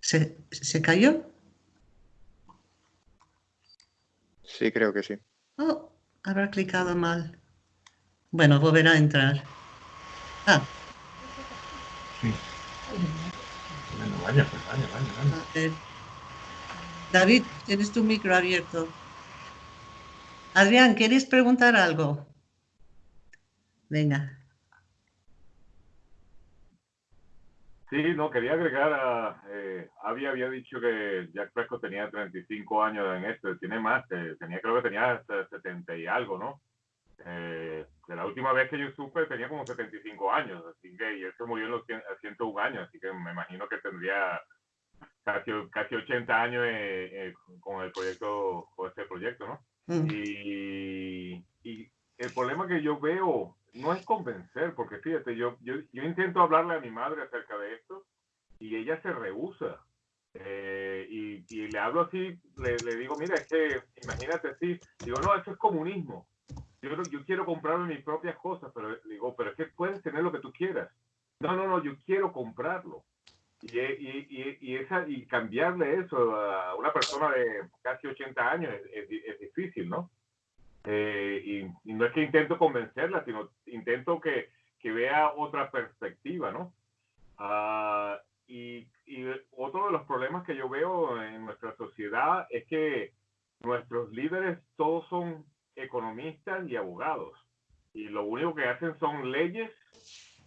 ¿Se, ¿Se, cayó? Sí, creo que sí. Oh, Habrá clicado mal. Bueno, volverá a entrar. Ah. Sí. Bueno, vaya, pues vaya, vaya, vaya. David, tienes tu micro abierto. Adrián, ¿quieres preguntar algo? Venga. Sí, no, quería agregar a... Eh, había dicho que Jack Fresco tenía 35 años en esto, tiene más, tenía creo que tenía 70 y algo, ¿no? Eh, de la última vez que yo supe tenía como 75 años, así que y él se murió en los 101 años, así que me imagino que tendría casi, casi 80 años eh, con el proyecto, con este proyecto, ¿no? Mm. Y, y el problema que yo veo no es convencer, porque fíjate, yo, yo, yo, intento hablarle a mi madre acerca de esto y ella se rehúsa. Eh, y, y, le hablo así, le, le, digo, mira, es que imagínate así, digo, no, eso es comunismo. Yo, yo quiero comprarme mis propias cosas, pero digo, pero es que puedes tener lo que tú quieras. No, no, no, yo quiero comprarlo. Y, y, y, esa, y cambiarle eso a una persona de casi 80 años es, es difícil, ¿no? Eh, y, no es que intento convencerla, sino intento que, que vea otra perspectiva, ¿no? Ah, y, y, otro de los problemas que yo veo en nuestra sociedad es que nuestros líderes todos son economistas y abogados. Y lo único que hacen son leyes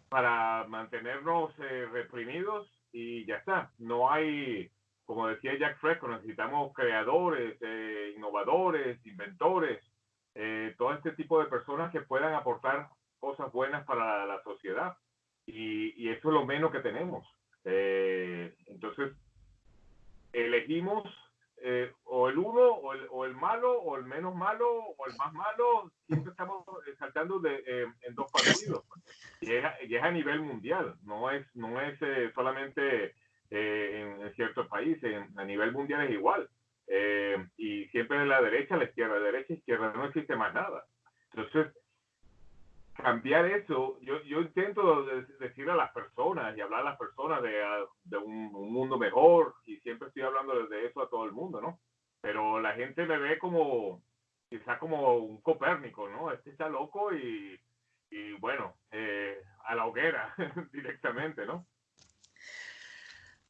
para mantenernos eh, reprimidos y ya está. No hay, como decía Jack Fresco, necesitamos creadores, eh, innovadores, inventores, eh, todo este tipo de personas que puedan aportar cosas buenas para la sociedad. Y, y eso es lo menos que tenemos. entonces, elegimos eh, o el uno, o el, malo, o el menos malo, o el más malo, siempre estamos saltando de, eh, en dos partidos. Y es, es, a nivel mundial, no es, no es eh, solamente en, en, ciertos países, a nivel mundial es igual. y siempre en la derecha, la izquierda, derecha, izquierda, no existe más nada. Entonces, cambiar eso, yo, yo intento decir a las personas y hablar a las personas de, de un, un, mundo mejor y siempre estoy hablando de eso a todo el mundo, ¿no? Pero la gente me ve como, quizá como un Copérnico, ¿no? Este está loco y, y bueno, eh, a la hoguera directamente, ¿no?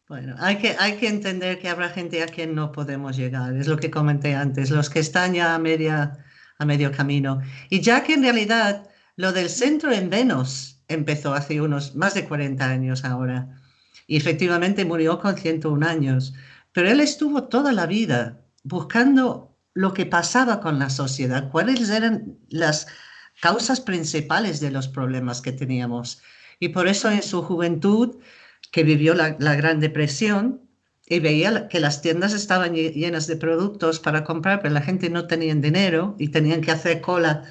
Bueno, hay que, hay que entender que habrá gente a quien no podemos llegar, es lo que comenté antes, los que están ya a, media, a medio camino. Y ya que en realidad lo del centro en Venus empezó hace unos más de 40 años ahora y efectivamente murió con 101 años, pero él estuvo toda la vida buscando lo que pasaba con la sociedad, cuáles eran las causas principales de los problemas que teníamos. Y por eso en su juventud, que vivió la, la Gran Depresión, y veía que las tiendas estaban llenas de productos para comprar, pero la gente no tenía dinero y tenían que hacer cola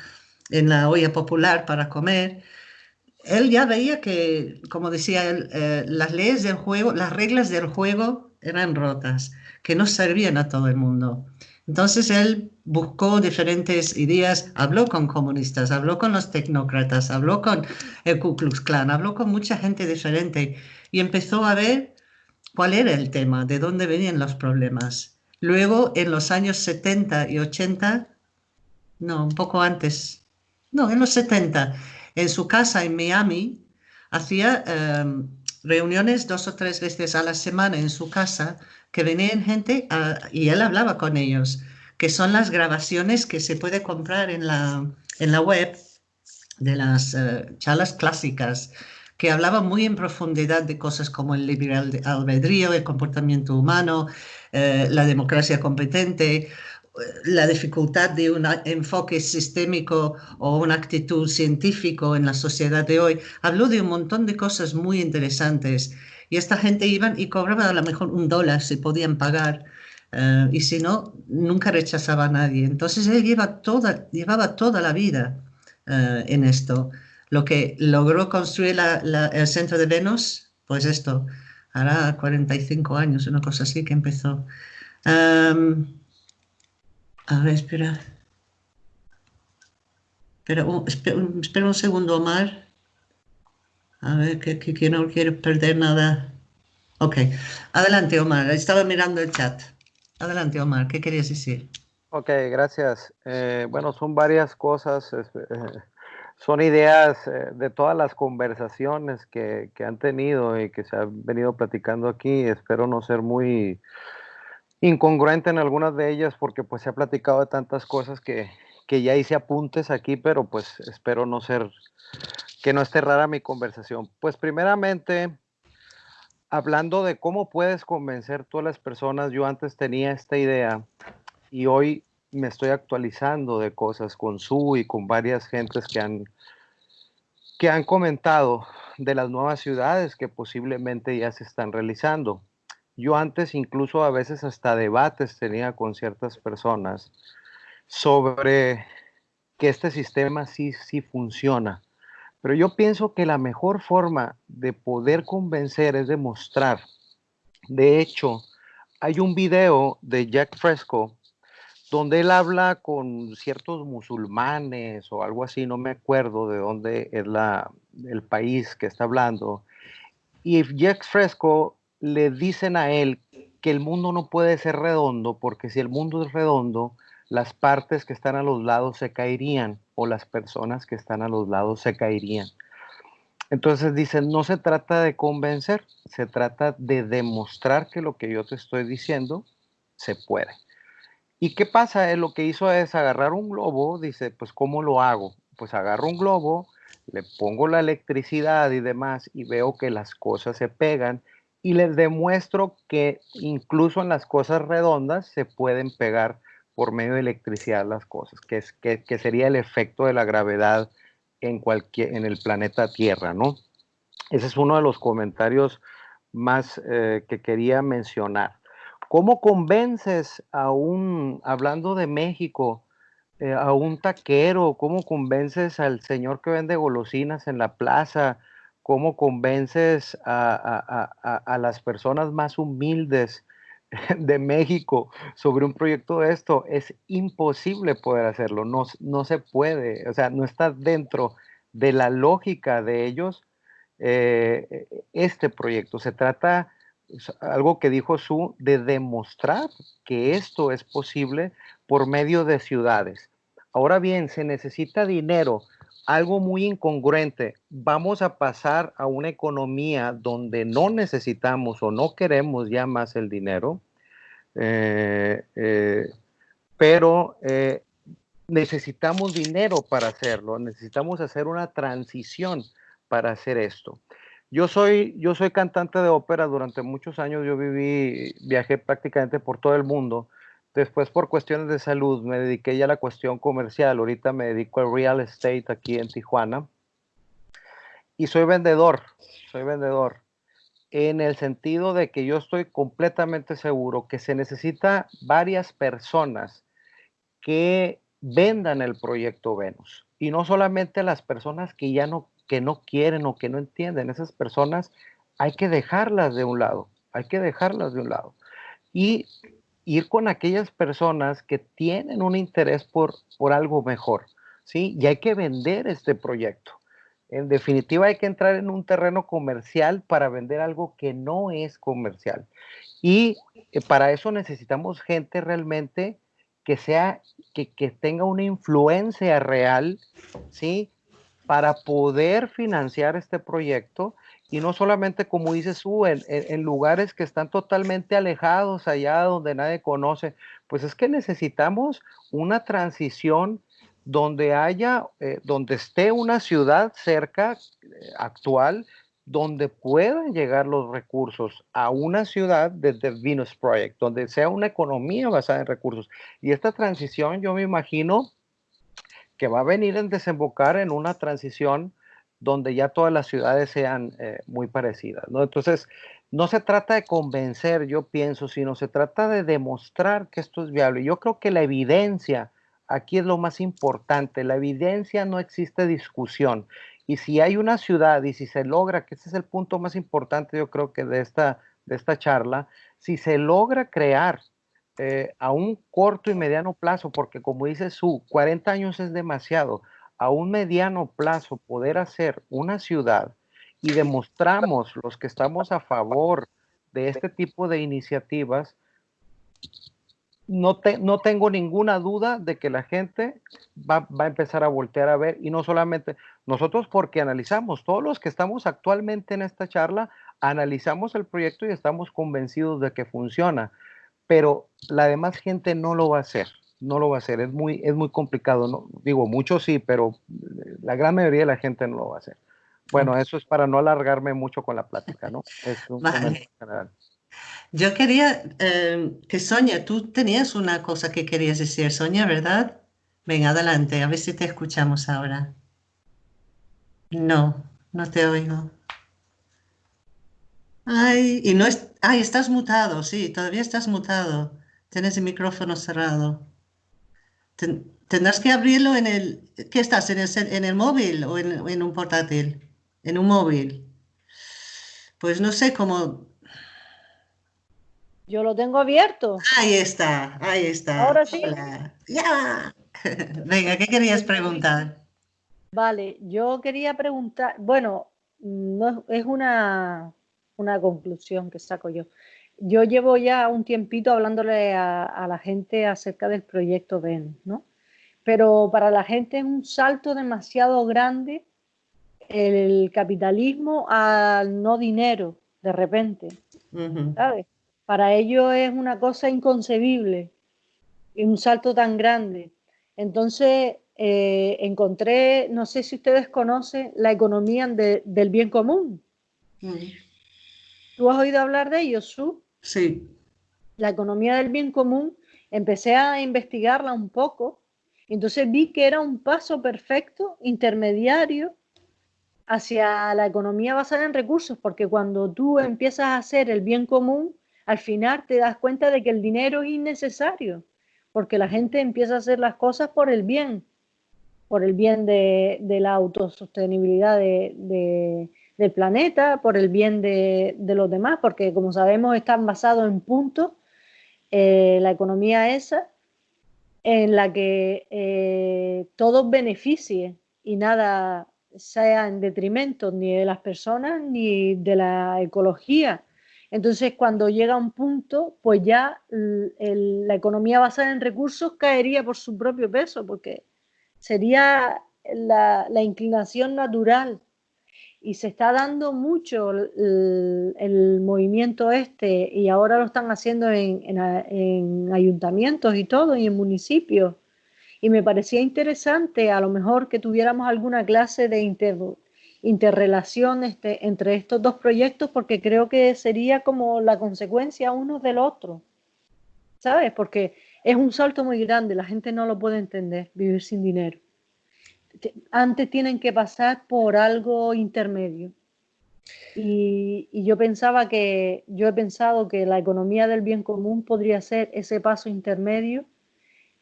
en la olla popular para comer, él ya veía que, como decía él, eh, las leyes del juego, las reglas del juego eran rotas, que no servían a todo el mundo. Entonces él buscó diferentes ideas, habló con comunistas, habló con los tecnócratas, habló con el Ku Klux Klan, habló con mucha gente diferente y empezó a ver cuál era el tema, de dónde venían los problemas. Luego, en los años 70 y 80, no, un poco antes, no, en los 70, en su casa en Miami, hacía em, reuniones dos o tres veces a la semana en su casa, que venían gente y él hablaba con ellos, que son las grabaciones que se puede comprar en la, en la web de las uh, charlas clásicas, que hablaban muy en profundidad de cosas como el libre albedrío, el comportamiento humano, eh, la democracia competente, la dificultad de un enfoque sistémico o una actitud científico en la sociedad de hoy. Habló de un montón de cosas muy interesantes y esta gente iban y cobraba a lo mejor un dólar si podían pagar. Uh, y si no, nunca rechazaba a nadie. Entonces él lleva toda, llevaba toda la vida uh, en esto. Lo que logró construir el centro de Venus, pues esto, hará 45 años, una cosa así que empezó. Um, a ver, espera. Espera, espera, un segundo, Omar. A ver, que, que, que, no quiero perder nada. Ok. Adelante, Omar. Estaba mirando el chat. Adelante, Omar. ¿Qué querías decir? Ok, gracias. Eh, bueno, son varias cosas. Eh, son ideas eh, de todas las conversaciones que, que, han tenido y que se han venido platicando aquí. Espero no ser muy incongruente en algunas de ellas porque pues se ha platicado de tantas cosas que, que ya hice apuntes aquí, pero pues espero no ser, que no esté rara mi conversación. Pues primeramente, hablando de cómo puedes convencer tú a las personas, yo antes tenía esta idea y hoy me estoy actualizando de cosas con Su y con varias gentes que han, que han comentado de las nuevas ciudades que posiblemente ya se están realizando. Yo antes incluso a veces hasta debates tenía con ciertas personas sobre que este sistema sí, sí funciona. Pero yo pienso que la mejor forma de poder convencer es demostrar. De hecho, hay un video de Jack Fresco donde él habla con ciertos musulmanes o algo así, no me acuerdo de dónde es la, el país que está hablando. Y Jack Fresco le dicen a él que el mundo no puede ser redondo porque si el mundo es redondo, las partes que están a los lados se caerían o las personas que están a los lados se caerían. Entonces dicen, no se trata de convencer, se trata de demostrar que lo que yo te estoy diciendo se puede. ¿Y qué pasa? Él lo que hizo es agarrar un globo, dice, pues ¿cómo lo hago? Pues agarro un globo, le pongo la electricidad y demás y veo que las cosas se pegan y les demuestro que incluso en las cosas redondas se pueden pegar por medio de electricidad las cosas, que, es, que, sería el efecto de la gravedad en, cualquier, en el planeta Tierra, ¿no? Ese es uno de los comentarios más eh, que quería mencionar. ¿Cómo convences a un, hablando de México, eh, a un taquero? ¿Cómo convences al señor que vende golosinas en la plaza? ¿Cómo convences a, las personas más humildes de México sobre un proyecto de esto? Es imposible poder hacerlo, no, no se puede, o sea, no está dentro de la lógica de ellos eh, este proyecto. Se trata algo que dijo Su, de demostrar que esto es posible por medio de ciudades. Ahora bien, se necesita dinero, algo muy incongruente. Vamos a pasar a una economía donde no necesitamos o no queremos ya más el dinero, eh, eh, pero eh, necesitamos dinero para hacerlo, necesitamos hacer una transición para hacer esto. Yo soy, yo soy cantante de ópera durante muchos años, yo viví, viajé prácticamente por todo el mundo. Después por cuestiones de salud me dediqué ya a la cuestión comercial, ahorita me dedico al real estate aquí en Tijuana. Y soy vendedor, soy vendedor en el sentido de que yo estoy completamente seguro que se necesita varias personas que vendan el proyecto Venus y no solamente las personas que ya no que no quieren o que no entienden. Esas personas hay que dejarlas de un lado, hay que dejarlas de un lado. Y ir con aquellas personas que tienen un interés por, por algo mejor, ¿sí? Y hay que vender este proyecto. En definitiva, hay que entrar en un terreno comercial para vender algo que no es comercial. Y eh, para eso necesitamos gente realmente que sea, que, que tenga una influencia real, ¿sí? para poder financiar este proyecto y no solamente, como dices tú, en, lugares que están totalmente alejados, allá donde nadie conoce, pues es que necesitamos una transición donde haya, eh, donde esté una ciudad cerca, eh, actual, donde puedan llegar los recursos a una ciudad desde Venus Project, donde sea una economía basada en recursos. Y esta transición, yo me imagino, que va a venir en desembocar en una transición donde ya todas las ciudades sean eh, muy parecidas, ¿no? Entonces, no se trata de convencer, yo pienso, sino se trata de demostrar que esto es viable. Yo creo que la evidencia aquí es lo más importante. La evidencia no existe discusión. Y si hay una ciudad y si se logra, que ese es el punto más importante, yo creo que de esta, de esta charla, si se logra crear eh, a un corto y mediano plazo, porque como dice su, 40 años es demasiado, a un mediano plazo poder hacer una ciudad y demostramos los que estamos a favor de este tipo de iniciativas, no, no tengo ninguna duda de que la gente va, va, a empezar a voltear a ver y no solamente nosotros porque analizamos, todos los que estamos actualmente en esta charla, analizamos el proyecto y estamos convencidos de que funciona pero la demás gente no lo va a hacer, no lo va a hacer, es muy, es muy complicado, ¿no? digo, muchos sí, pero la gran mayoría de la gente no lo va a hacer. Bueno, eso es para no alargarme mucho con la plática, ¿no? Es un general. Yo quería eh, que Sonia, tú tenías una cosa que querías decir, Sonia, ¿verdad? Venga, adelante, a ver si te escuchamos ahora. No, no te oigo. Ay, y no es, ay, estás mutado, sí, todavía estás mutado. Tienes el micrófono cerrado. Tendrás que abrirlo en el, ¿qué estás? ¿En el, en el móvil o en, en, un portátil? En un móvil. Pues no sé cómo. Yo lo tengo abierto. Ahí está, ahí está. Ahora sí. Ya. Venga, ¿qué querías preguntar? Vale, yo quería preguntar, bueno, no es una una conclusión que saco yo. Yo llevo ya un tiempito hablándole a, la gente acerca del proyecto VEN, ¿no? Pero para la gente es un salto demasiado grande el capitalismo al no dinero, de repente, ¿sabes? Para ellos es una cosa inconcebible. un salto tan grande. Entonces, eh, encontré, no sé si ustedes conocen la economía del bien común. Mm. ¿Tú has oído hablar de ello, Su? Sí. La economía del bien común, empecé a investigarla un poco, entonces vi que era un paso perfecto, intermediario, hacia la economía basada en recursos, porque cuando tú empiezas a hacer el bien común, al final te das cuenta de que el dinero es innecesario, porque la gente empieza a hacer las cosas por el bien, por el bien de, la autosostenibilidad de, del planeta, por el bien de, los demás, porque como sabemos están basados en puntos, eh, la economía esa, en la que eh, todos beneficien y nada sea en detrimento ni de las personas ni de la ecología. Entonces, cuando llega un punto, pues ya la economía basada en recursos caería por su propio peso, porque sería la inclinación natural y se está dando mucho el, movimiento este y ahora lo están haciendo en, ayuntamientos y todo y en municipios. Y me parecía interesante a lo mejor que tuviéramos alguna clase de interrelación este, entre estos dos proyectos porque creo que sería como la consecuencia uno del otro. ¿Sabes? Porque es un salto muy grande, la gente no lo puede entender, vivir sin dinero antes tienen que pasar por algo intermedio. Y, yo pensaba que, yo he pensado que la economía del bien común podría ser ese paso intermedio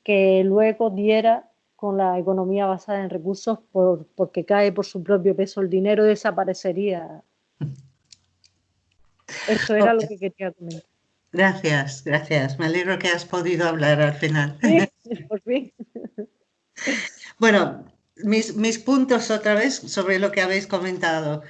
que luego diera con la economía basada en recursos por, porque cae por su propio peso el dinero desaparecería. Eso era lo que quería comentar. Gracias, gracias. Me alegro que has podido hablar al final. por fin. Bueno, mis, puntos otra vez sobre lo que habéis comentado.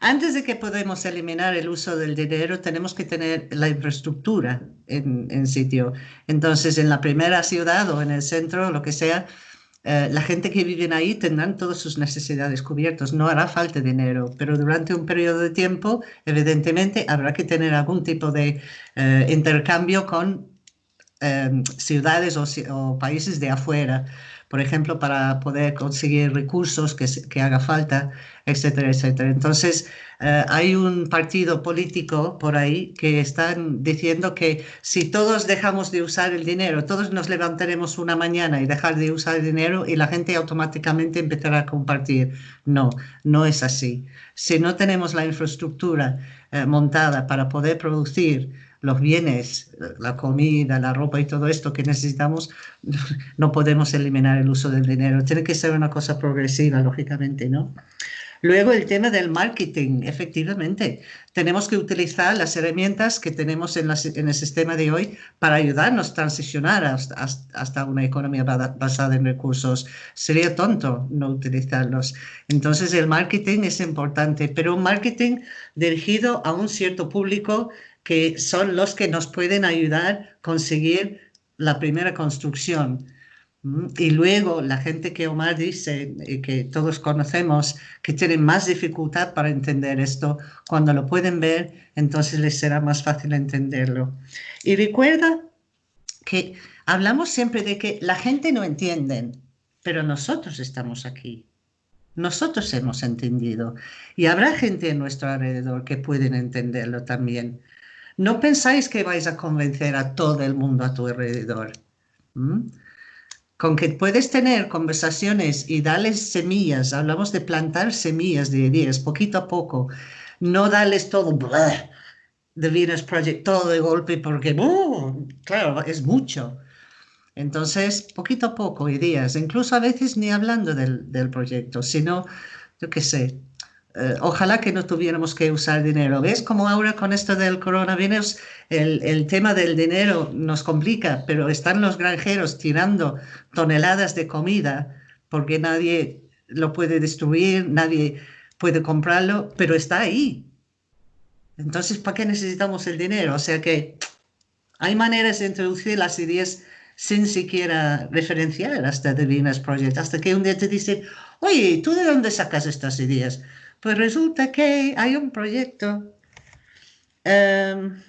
Antes de que podamos eliminar el uso del dinero, tenemos que tener la infraestructura en, sitio. Entonces, en la primera ciudad o en el centro, lo que sea, eh, la gente que vive ahí tendrán todas sus necesidades cubiertas. No hará falta dinero, pero durante un periodo de tiempo, evidentemente, habrá que tener algún tipo de eh, intercambio con eh, ciudades o países de afuera por ejemplo, para poder conseguir recursos que, que haga falta, etcétera, etcétera. Entonces, eh, hay un partido político por ahí que están diciendo que si todos dejamos de usar el dinero, todos nos levantaremos una mañana y dejar de usar el dinero y la gente automáticamente empezará a compartir. No, no es así. Si no tenemos la infraestructura eh, montada para poder producir los bienes, la comida, la ropa y todo esto que necesitamos, no podemos eliminar el uso del dinero. Tiene que ser una cosa progresiva, lógicamente, ¿no? Luego el tema del marketing, efectivamente, tenemos que utilizar las herramientas que tenemos en, en el sistema de hoy para ayudarnos a transicionar hasta, hasta, una economía basada en recursos. Sería tonto no utilizarlos. Entonces el marketing es importante, pero un marketing dirigido a un cierto público que son los que nos pueden ayudar a conseguir la primera construcción. Mm, y luego la gente que Omar dice, y que todos conocemos, que tienen más dificultad para entender esto, cuando lo pueden ver, entonces les será más fácil entenderlo. Y recuerda que hablamos siempre de que la gente no entiende, pero nosotros estamos aquí. Nosotros hemos entendido y habrá gente en nuestro alrededor que pueden entenderlo también. No pensáis que vais a convencer a todo el mundo a tu alrededor. Con que puedes tener conversaciones y darles semillas, hablamos de plantar semillas de ideas poquito a poco, no darles todo de Venus Project todo de golpe porque, claro, es mucho. Entonces, poquito a poco ideas, incluso a veces ni hablando del, del proyecto, sino, yo qué sé, eh, ojalá que no tuviéramos que usar dinero. ¿Ves cómo ahora con esto del coronavirus el, el, tema del dinero nos complica, pero están los granjeros tirando toneladas de comida porque nadie lo puede destruir, nadie puede comprarlo, pero está ahí. Entonces, ¿para qué necesitamos el dinero? O sea que hay maneras de introducir las ideas sin siquiera referenciar hasta Venus Project, hasta que un día te dicen, oye, ¿tú de dónde sacas estas ideas? Pues resulta que hay un proyecto em,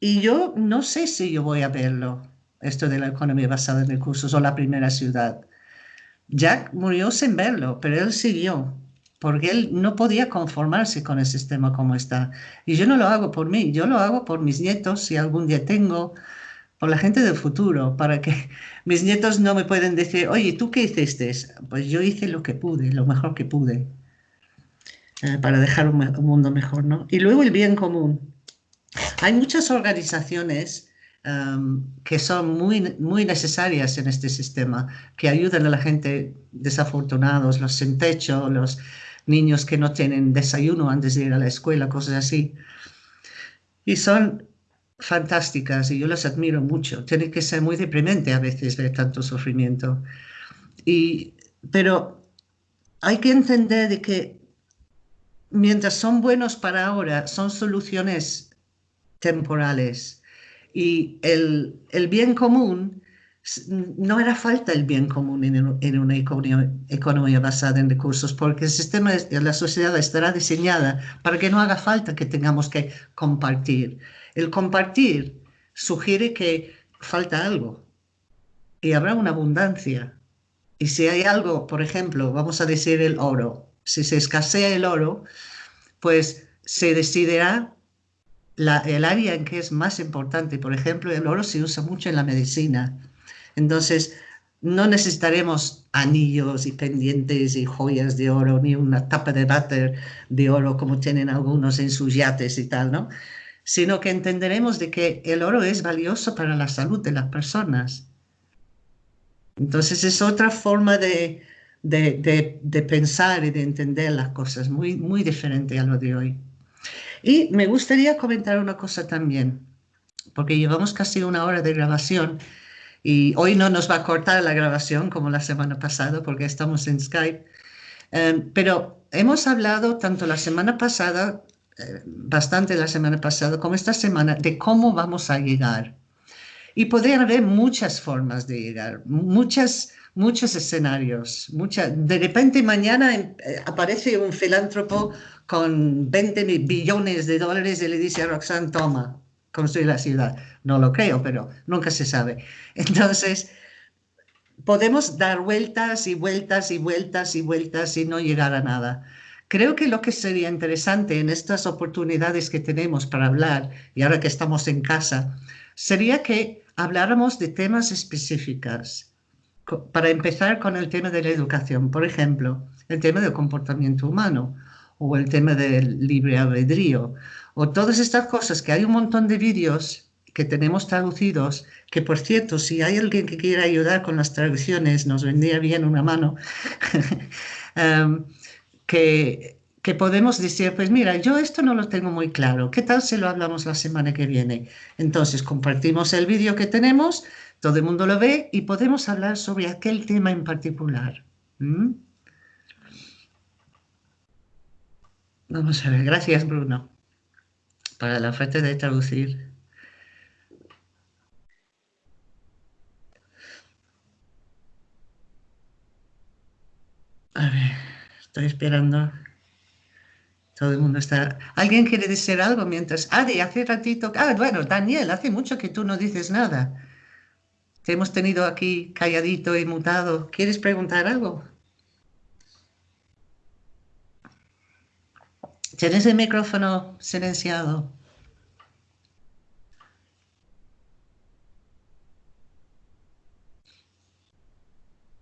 y yo no sé si yo voy a verlo. esto de la economía basada en recursos o la primera ciudad. Jack murió sin verlo, pero él siguió, porque él no podía conformarse con el sistema como está. Y yo no lo hago por mí, yo lo hago por mis nietos, si algún día tengo, por la gente del futuro, para que mis nietos no me pueden decir, oye, ¿tú qué hiciste? Pues yo hice lo que pude, lo mejor que pude, eh, para dejar un, un mundo mejor, ¿no? Y luego el bien común. Hay muchas organizaciones que son muy, muy necesarias en este sistema, que ayudan a la gente desafortunados, los sin techo, los niños que no tienen desayuno antes de ir a la escuela, cosas así. Y son fantásticas y yo las admiro mucho. Tiene que ser muy deprimente a veces ver tanto sufrimiento. Y, pero hay que entender de que mientras son buenos para ahora, son soluciones temporales y el, bien común, no era falta el bien común en, una economía, basada en recursos, porque el sistema de la sociedad estará diseñada para que no haga falta que tengamos que compartir. El compartir sugiere que falta algo y habrá una abundancia. Y si hay algo, por ejemplo, vamos a decir el oro, si se escasea el oro, pues se decidirá el área en que es más importante. Por ejemplo, el oro se usa mucho en la medicina. Entonces, no necesitaremos anillos y pendientes y joyas de oro, ni una tapa de váter de oro como tienen algunos en sus yates y tal, ¿no? Sino que entenderemos de que el oro es valioso para la salud de las personas. Entonces es otra forma de, de, de pensar y de entender las cosas, muy, muy diferente a lo de hoy. Y me gustaría comentar una cosa también, porque llevamos casi una hora de grabación y hoy no nos va a cortar la grabación como la semana pasada porque estamos en Skype. Em, pero hemos hablado tanto la semana pasada, eh, bastante la semana pasada, como esta semana, de cómo vamos a llegar. Y podría haber muchas formas de llegar, muchas, muchos escenarios. Mucha, de repente mañana eh, aparece un filántropo con 20 billones de dólares y le dice a Roxanne, toma, construir la ciudad. No lo creo, pero nunca se sabe. Entonces, podemos dar vueltas y vueltas y vueltas y vueltas y no llegar a nada. Creo que lo que sería interesante en estas oportunidades que tenemos para hablar, y ahora que estamos en casa, sería que habláramos de temas específicos. Para empezar con el tema de la educación, por ejemplo, el tema del comportamiento humano o el tema del libre albedrío, o todas estas cosas que hay un montón de vídeos que tenemos traducidos, que por cierto, si hay alguien que quiera ayudar con las traducciones, nos vendría bien una mano, em, que, que podemos decir, pues mira, yo esto no lo tengo muy claro, ¿qué tal si lo hablamos la semana que viene? Entonces compartimos el vídeo que tenemos, todo el mundo lo ve y podemos hablar sobre aquel tema en particular. Vamos a ver, gracias Bruno para la oferta de traducir. A ver, estoy esperando. Todo el mundo está... ¿Alguien quiere decir algo mientras... Adi, hace ratito... Ah, bueno, Daniel, hace mucho que tú no dices nada. Te hemos tenido aquí calladito y mutado. ¿Quieres preguntar algo? Tienes el micrófono silenciado.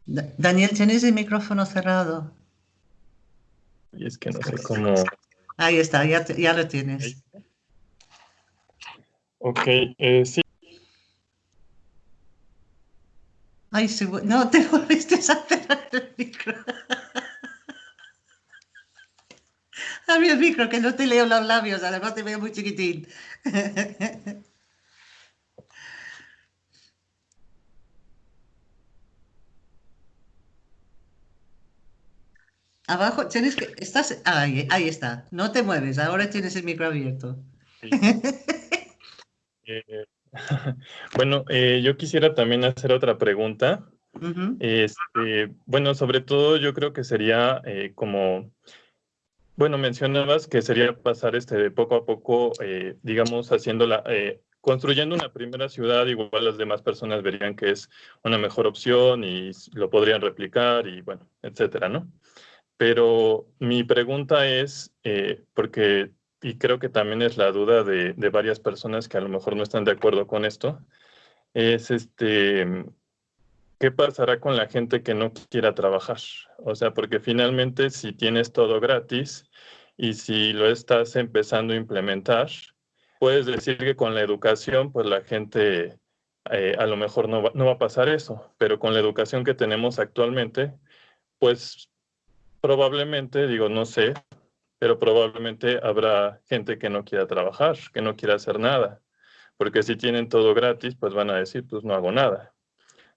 Daniel, tienes el micrófono cerrado. Y es que no sé cómo. Ahí está, ya, ya lo tienes. Ok, eh, sí. Ay, no, te volviste a cerrar el micrófono. mí el micro, que no te leo los labios, además te veo muy chiquitín. Abajo, tienes que, estás, ahí, ahí está, no te mueves, ahora tienes el micro abierto. Eh, bueno, eh, yo quisiera también hacer otra pregunta. este, bueno, sobre todo yo creo que sería eh, como bueno, mencionabas que sería pasar este de poco a poco, eh, digamos, haciendo la, eh, construyendo una primera ciudad, igual las demás personas verían que es una mejor opción y lo podrían replicar y bueno, etcétera, ¿no? Pero mi pregunta es, porque, y creo que también es la duda de, de, varias personas que a lo mejor no están de acuerdo con esto, es este, ¿qué pasará con la gente que no quiera trabajar? O sea, porque finalmente si tienes todo gratis y si lo estás empezando a implementar, puedes decir que con la educación, pues la gente eh, a lo mejor no no va a pasar eso, pero con la educación que tenemos actualmente, pues probablemente, digo, no sé, pero probablemente habrá gente que no quiera trabajar, que no quiera hacer nada, porque si tienen todo gratis, pues van a decir, pues no hago nada,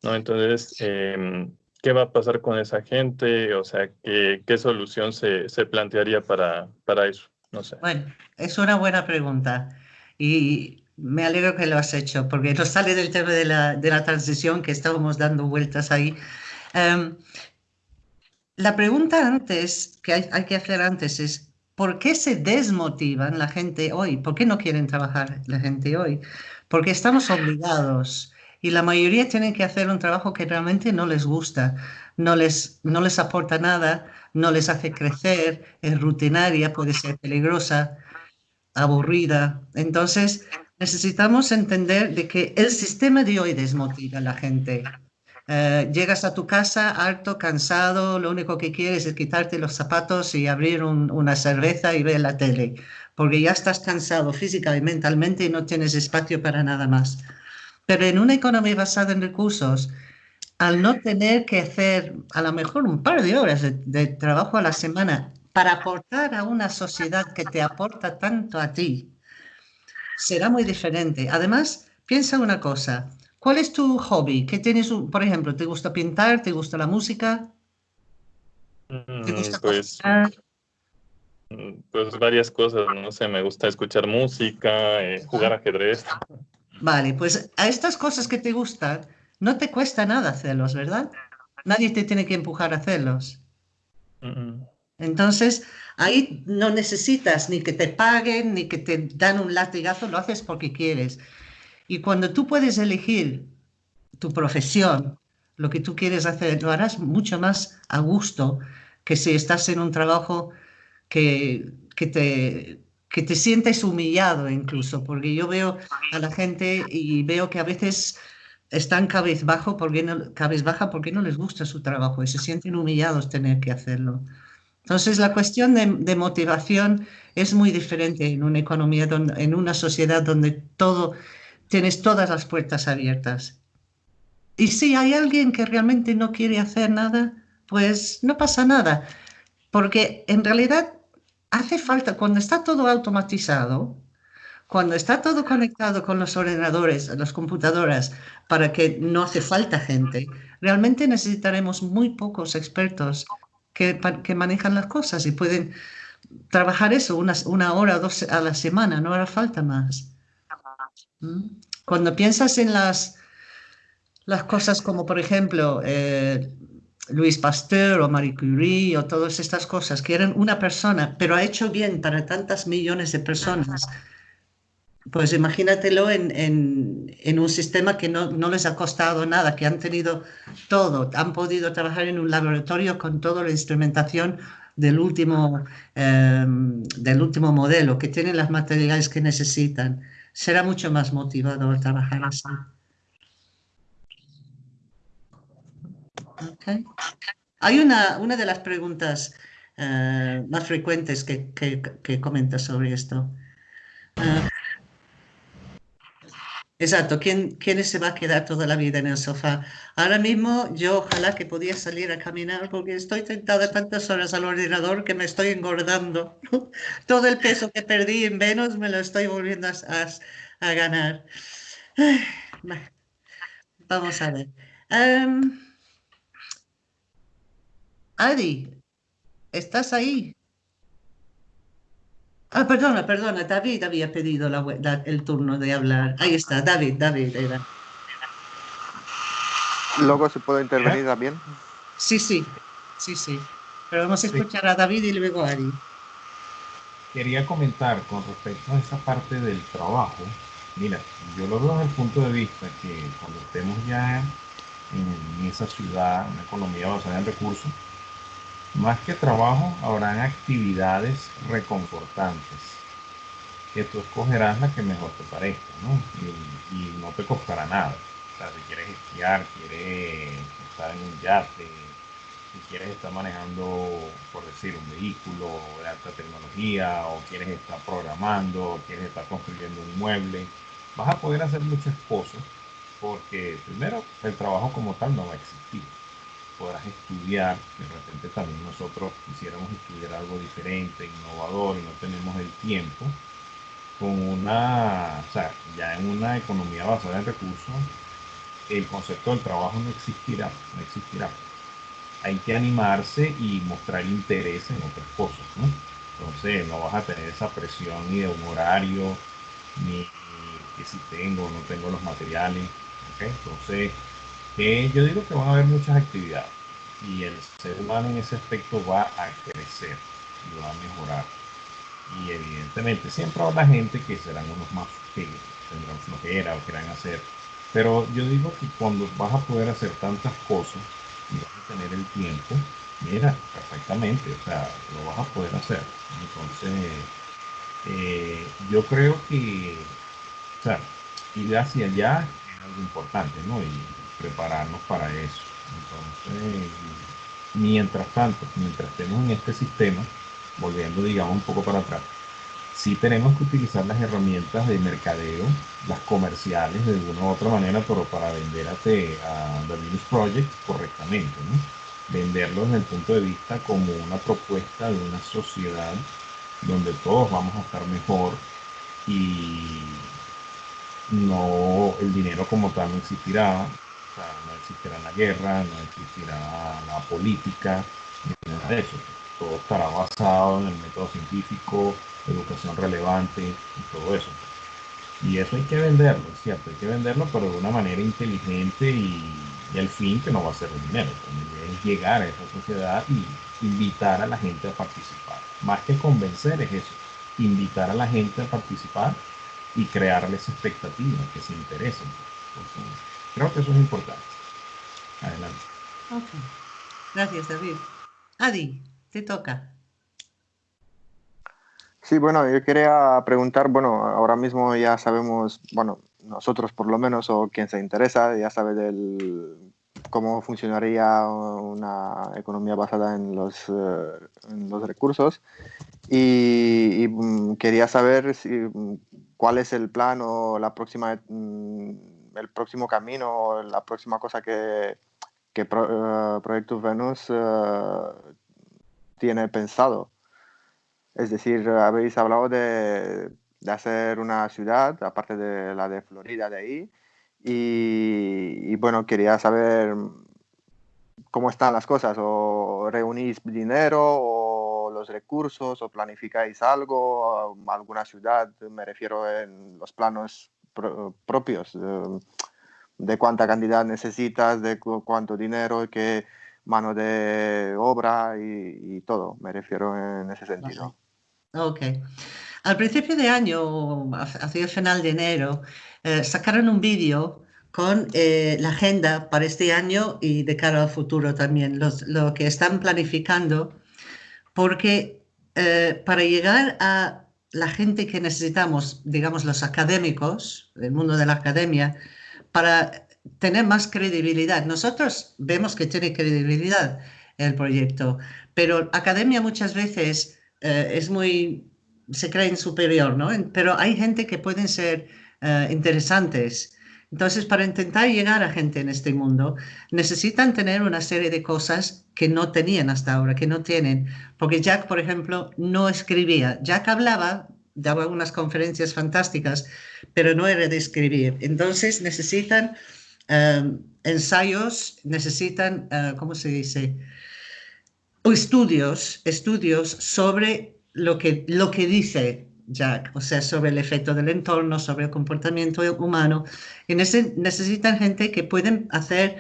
¿no? Entonces, eh, ¿qué va a pasar con esa gente? O sea, ¿qué, qué solución se, se plantearía para, para eso? No sé. Bueno, es una buena pregunta y me alegro que lo has hecho, porque no sale del tema de la, de la transición que estábamos dando vueltas ahí. Um, la pregunta antes, que hay, hay, que hacer antes es, ¿por qué se desmotivan la gente hoy? ¿Por qué no quieren trabajar la gente hoy? Porque estamos obligados y la mayoría tienen que hacer un trabajo que realmente no les gusta, no les, no les aporta nada, no les hace crecer, es rutinaria, puede ser peligrosa aburrida. Entonces, necesitamos entender de que el sistema de hoy desmotiva a la gente. Uh, llegas a tu casa harto, cansado, lo único que quieres es quitarte los zapatos y abrir un, una cerveza y ver la tele, porque ya estás cansado física y mentalmente y no tienes espacio para nada más. Pero en una economía basada en recursos, al no tener que hacer a lo mejor un par de horas de trabajo a la semana para aportar a una sociedad que te aporta tanto a ti, será muy diferente. Además, piensa una cosa, ¿cuál es tu hobby? ¿Qué tienes, por ejemplo, te gusta pintar? ¿Te gusta la música? ¿Te gusta pues, pues varias cosas, no sé, me gusta escuchar música, eh, jugar ajedrez. Vale, pues a estas cosas que te gustan, no te cuesta nada hacerlos, ¿verdad? Nadie te tiene que empujar a hacerlos. Mm -mm. Entonces, ahí no necesitas ni que te paguen, ni que te dan un latigazo, lo haces porque quieres. Y cuando tú puedes elegir tu profesión, lo que tú quieres hacer, lo harás mucho más a gusto que si estás en un trabajo que, que, te, que te sientes humillado incluso, porque yo veo a la gente y veo que a veces están cabizbajo porque no, porque no les gusta su trabajo y se sienten humillados tener que hacerlo. Entonces, la cuestión de, de, motivación es muy diferente en una economía, donde, en una sociedad donde todo, tienes todas las puertas abiertas. Y si hay alguien que realmente no quiere hacer nada, pues no pasa nada, porque en realidad hace falta, cuando está todo automatizado, cuando está todo conectado con los ordenadores, las computadoras, para que no hace falta gente, realmente necesitaremos muy pocos expertos que, manejan las cosas y pueden trabajar eso una, una hora o dos a la semana, no hará falta más. ¿Mm? Cuando piensas en las, las cosas como, por ejemplo, eh, Luis Pasteur o Marie Curie o todas estas cosas, que eran una persona, pero ha hecho bien para tantas millones de personas, pues imagínatelo en, en, en un sistema que no, no, les ha costado nada, que han tenido todo, han podido trabajar en un laboratorio con toda la instrumentación del último, eh, del último modelo, que tienen las materiales que necesitan. Será mucho más motivador trabajar así. Hay una, una de las preguntas uh, más frecuentes que, que, que comenta sobre esto. Uh, Exacto, ¿Quién, ¿quién se va a quedar toda la vida en el sofá? Ahora mismo yo ojalá que podía salir a caminar porque estoy tentada tantas horas al ordenador que me estoy engordando. Todo el peso que perdí en Venus me lo estoy volviendo a, ganar. Vamos a ver. Um, Adi, ¿estás ahí? Ah, perdona, perdona, David había pedido la, la, el turno de hablar. Ahí está, David, David era. Luego se puede intervenir ¿Eh? también. Sí, sí, sí, sí. Pero vamos a escuchar sí. a David y luego a Ari. Quería comentar con respecto a esa parte del trabajo. Mira, yo lo veo desde el punto de vista que cuando estemos ya en esa ciudad, una economía basada en recursos, más que trabajo, habrán actividades reconfortantes que tú escogerás la que mejor te parezca, ¿no? Y, no te costará nada. O sea, si quieres esquiar, quieres estar en un yate, si quieres estar manejando, por decir, un vehículo de alta tecnología, o quieres estar programando, o quieres estar construyendo un mueble, vas a poder hacer muchas cosas porque primero el trabajo como tal no va a existir. Podrás estudiar, de repente también nosotros quisiéramos estudiar algo diferente, innovador y no tenemos el tiempo. Con una, o sea, ya en una economía basada en recursos, el concepto del trabajo no existirá, no existirá. Hay que animarse y mostrar interés en otras cosas, ¿no? Entonces no vas a tener esa presión ni de un horario, ni que si tengo o no tengo los materiales. Entonces, yo digo que van a haber muchas actividades y el ser humano en ese aspecto va a crecer y va a mejorar. Y evidentemente siempre habrá gente que serán unos más que tendrán flojera o quieran hacer. Pero yo digo que cuando vas a poder hacer tantas cosas y vas a tener el tiempo, mira, perfectamente, o sea, lo vas a poder hacer. Entonces, eh, yo creo que o sea, ir hacia allá es algo importante, ¿no? Prepararnos para eso. Entonces, mientras tanto, mientras estemos en este sistema, volviendo, digamos, un poco para atrás, sí tenemos que utilizar las herramientas de mercadeo, las comerciales de una u otra manera, pero para vender a, The Venus Project correctamente, ¿no? Venderlo desde el punto de vista como una propuesta de una sociedad donde todos vamos a estar mejor y no, el dinero como tal no existirá, no existirá la guerra, no existirá la política, nada de eso. Todo estará basado en el método científico, educación relevante y todo eso. Y eso hay que venderlo, es cierto, hay que venderlo, pero de una manera inteligente y, y al fin que no va a ser el dinero. es llegar a esa sociedad y invitar a la gente a participar. Más que convencer es eso, invitar a la gente a participar y crearles expectativas, que se interesen. Creo que eso es importante. Adelante. Gracias, David. Adi, te toca. Sí, bueno, yo quería preguntar, bueno, ahora mismo ya sabemos, bueno, nosotros por lo menos, o quien se interesa, ya sabe del cómo funcionaría una economía basada en los, eh, en los recursos. Y, mm, quería saber si, mm, cuál es el plan o la próxima, mm, el próximo camino la próxima cosa que, que Pro, eh, Venus eh, tiene pensado. Es decir, habéis hablado de, de, hacer una ciudad, aparte de la de Florida de ahí, y, y bueno, quería saber cómo están las cosas, o reunís dinero, o los recursos, o planificáis algo, alguna ciudad, me refiero en los planos propios, de, cuánta cantidad necesitas, de cuánto dinero, qué mano de obra y, todo, me refiero en ese sentido. Ok. Al principio de año, hacia el final de enero, eh, sacaron un vídeo con eh, la agenda para este año y de cara al futuro también, lo que están planificando, porque eh, para llegar a la gente que necesitamos, digamos los académicos, el mundo de la academia, para tener más credibilidad. Nosotros vemos que tiene credibilidad el proyecto, pero academia muchas veces eh, es muy, se cree superior, ¿no? Pero hay gente que pueden ser interesantes entonces, para intentar llegar a gente en este mundo, necesitan tener una serie de cosas que no tenían hasta ahora, que no tienen. Porque Jack, por ejemplo, no escribía. Jack hablaba, daba algunas conferencias fantásticas, pero no era de escribir. Entonces, necesitan em, ensayos, necesitan, uh, ¿cómo se dice? O estudios, estudios sobre lo que, lo que dice Jack, o sea, sobre el efecto del entorno, sobre el comportamiento humano. Y necesitan gente que pueden hacer,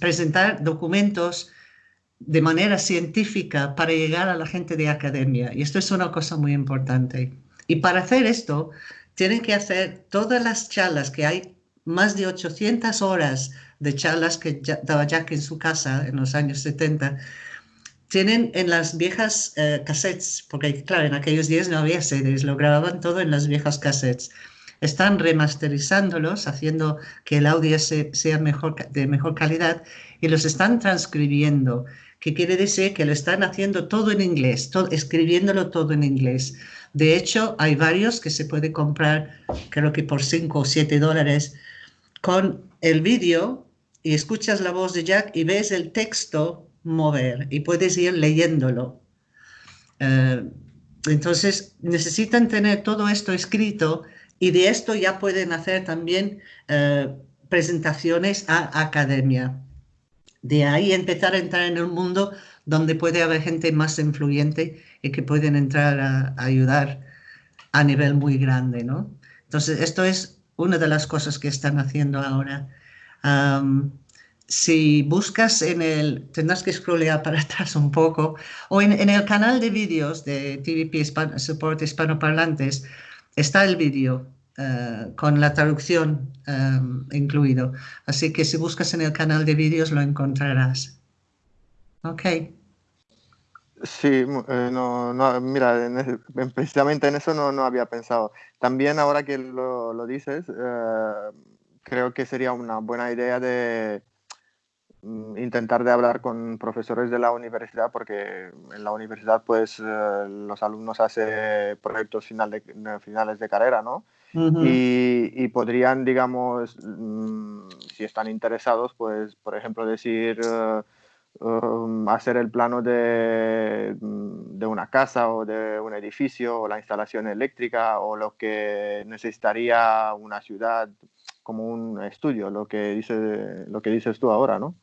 presentar documentos de manera científica para llegar a la gente de academia. Y esto es una cosa muy importante. Y para hacer esto, tienen que hacer todas las charlas que hay, más de 800 horas de charlas que daba Jack en su casa en los años 70, tienen en las viejas eh, cassettes, porque claro, en aquellos días no había series, lo grababan todo en las viejas cassettes. Están remasterizándolos, haciendo que el audio sea mejor, de mejor calidad y los están transcribiendo, que quiere decir que lo están haciendo todo en inglés, escribiéndolo todo en inglés. De hecho, hay varios que se puede comprar, creo que por 5 o 7 dólares, con el vídeo y escuchas la voz de Jack y ves el texto mover y puedes ir leyéndolo. Eh, entonces necesitan tener todo esto escrito y de esto ya pueden hacer también eh, presentaciones a academia. De ahí empezar a entrar en el mundo donde puede haber gente más influyente y que pueden entrar a, ayudar a nivel muy grande, ¿no? Entonces, esto es una de las cosas que están haciendo ahora si buscas en el, tendrás que scrollear para atrás un poco, o en, el canal de vídeos de TVP Support Hispanoparlantes, está el vídeo eh, con la traducción um, incluido. Así que si buscas en el canal de vídeos lo encontrarás. Ok. Sí, eh, no, no, mira, precisamente en eso no, no, había pensado. También ahora que lo, lo dices, creo que sería una buena idea de intentar de hablar con profesores de la universidad porque en la universidad pues eh, los alumnos hacen proyectos final de, finales de carrera, ¿no? y, podrían, digamos, mm, si están interesados, pues, por ejemplo, decir, eh, um, hacer el plano de, mm, de, una casa o de un edificio o la instalación eléctrica o lo que necesitaría una ciudad como un estudio, lo que, dice, lo que dices tú ahora, ¿no?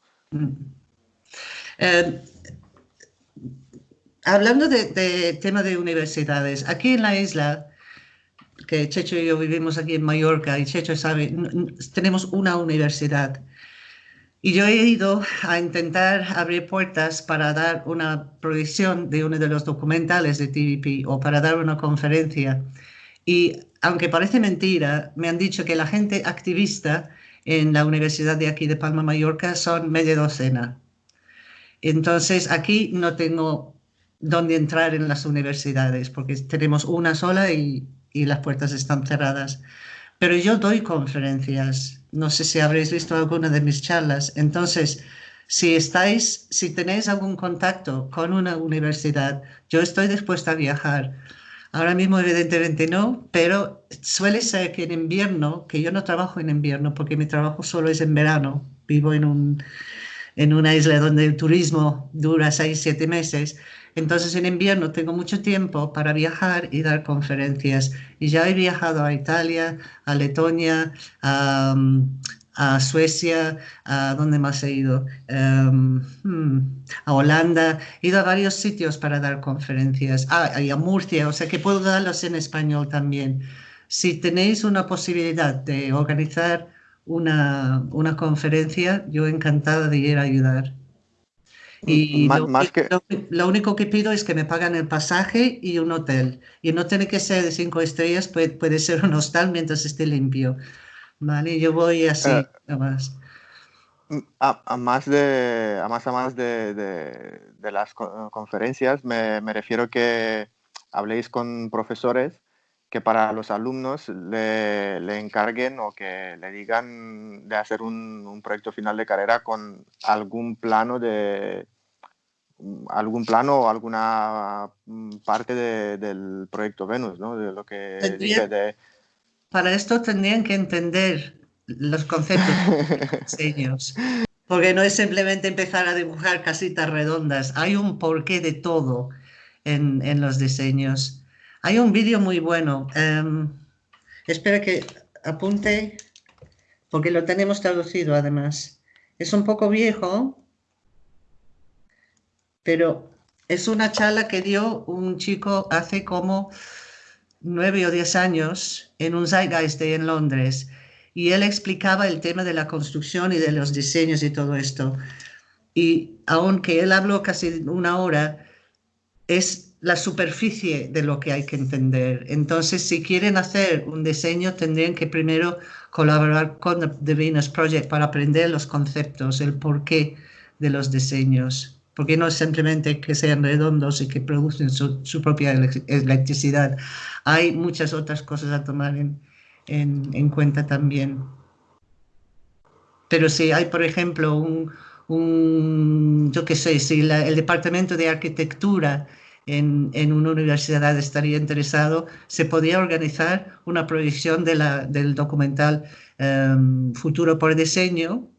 Eh, hablando de, tema de universidades, aquí en la isla, que Checho y yo vivimos aquí en Mallorca, y Checho sabe, tenemos una universidad. Y yo he ido a intentar abrir puertas para dar una proyección de uno de los documentales de TVP o para dar una conferencia. Y aunque parece mentira, me han dicho que la gente activista en la Universidad de aquí de Palma, Mallorca, son media docena. Entonces, aquí no tengo dónde entrar en las universidades porque tenemos una sola y, y las puertas están cerradas. Pero yo doy conferencias. No sé si habréis visto alguna de mis charlas. Entonces, si estáis, si tenéis algún contacto con una universidad, yo estoy dispuesta a viajar Ahora mismo evidentemente no, pero suele ser que en invierno, que yo no trabajo en invierno porque mi trabajo solo es en verano, vivo en, un, en una isla donde el turismo dura seis, siete meses, entonces en invierno tengo mucho tiempo para viajar y dar conferencias. Y ya he viajado a Italia, a Letonia, a, a Suecia, a dónde más he ido, em, hmm, a Holanda, he ido a varios sitios para dar conferencias, ah, y a Murcia, o sea que puedo darlos en español también. Si tenéis una posibilidad de organizar una, una conferencia, yo encantada de ir a ayudar. Y lo, lo, único que pido es que me pagan el pasaje y un hotel. Y no tiene que ser de cinco estrellas, puede, puede ser un hostal mientras esté limpio. Vale, yo voy así, eh, más. A, más de, a más, a más de, de, las conferencias, me, me, refiero que habléis con profesores que para los alumnos le, le, encarguen o que le digan de hacer un, un, proyecto final de carrera con algún plano de algún plano o alguna mm, parte del proyecto Venus, ¿no? De lo que dice de para esto tendrían que entender los conceptos de diseños. Porque no es simplemente empezar a dibujar casitas redondas. Hay un porqué de todo en, los diseños. Hay un vídeo muy bueno. Em, espera que apunte, porque lo tenemos traducido además. Es un poco viejo, pero es una charla que dio un chico hace como nueve o diez años en un Zeitgeist Day en Londres y él explicaba el tema de la construcción y de los diseños y todo esto. Y aunque él habló casi una hora, es la superficie de lo que hay que entender. Entonces, si quieren hacer un diseño, tendrían que primero colaborar con The Venus Project para aprender los conceptos, el porqué de los diseños. Porque no es simplemente que sean redondos y que producen su, propia electricidad. Hay muchas otras cosas a tomar en, en, cuenta también. Pero si hay, por ejemplo, un, un yo qué sé, si el departamento de arquitectura en, una universidad estaría interesado, se podría organizar una proyección de la, del documental em, Futuro por Diseño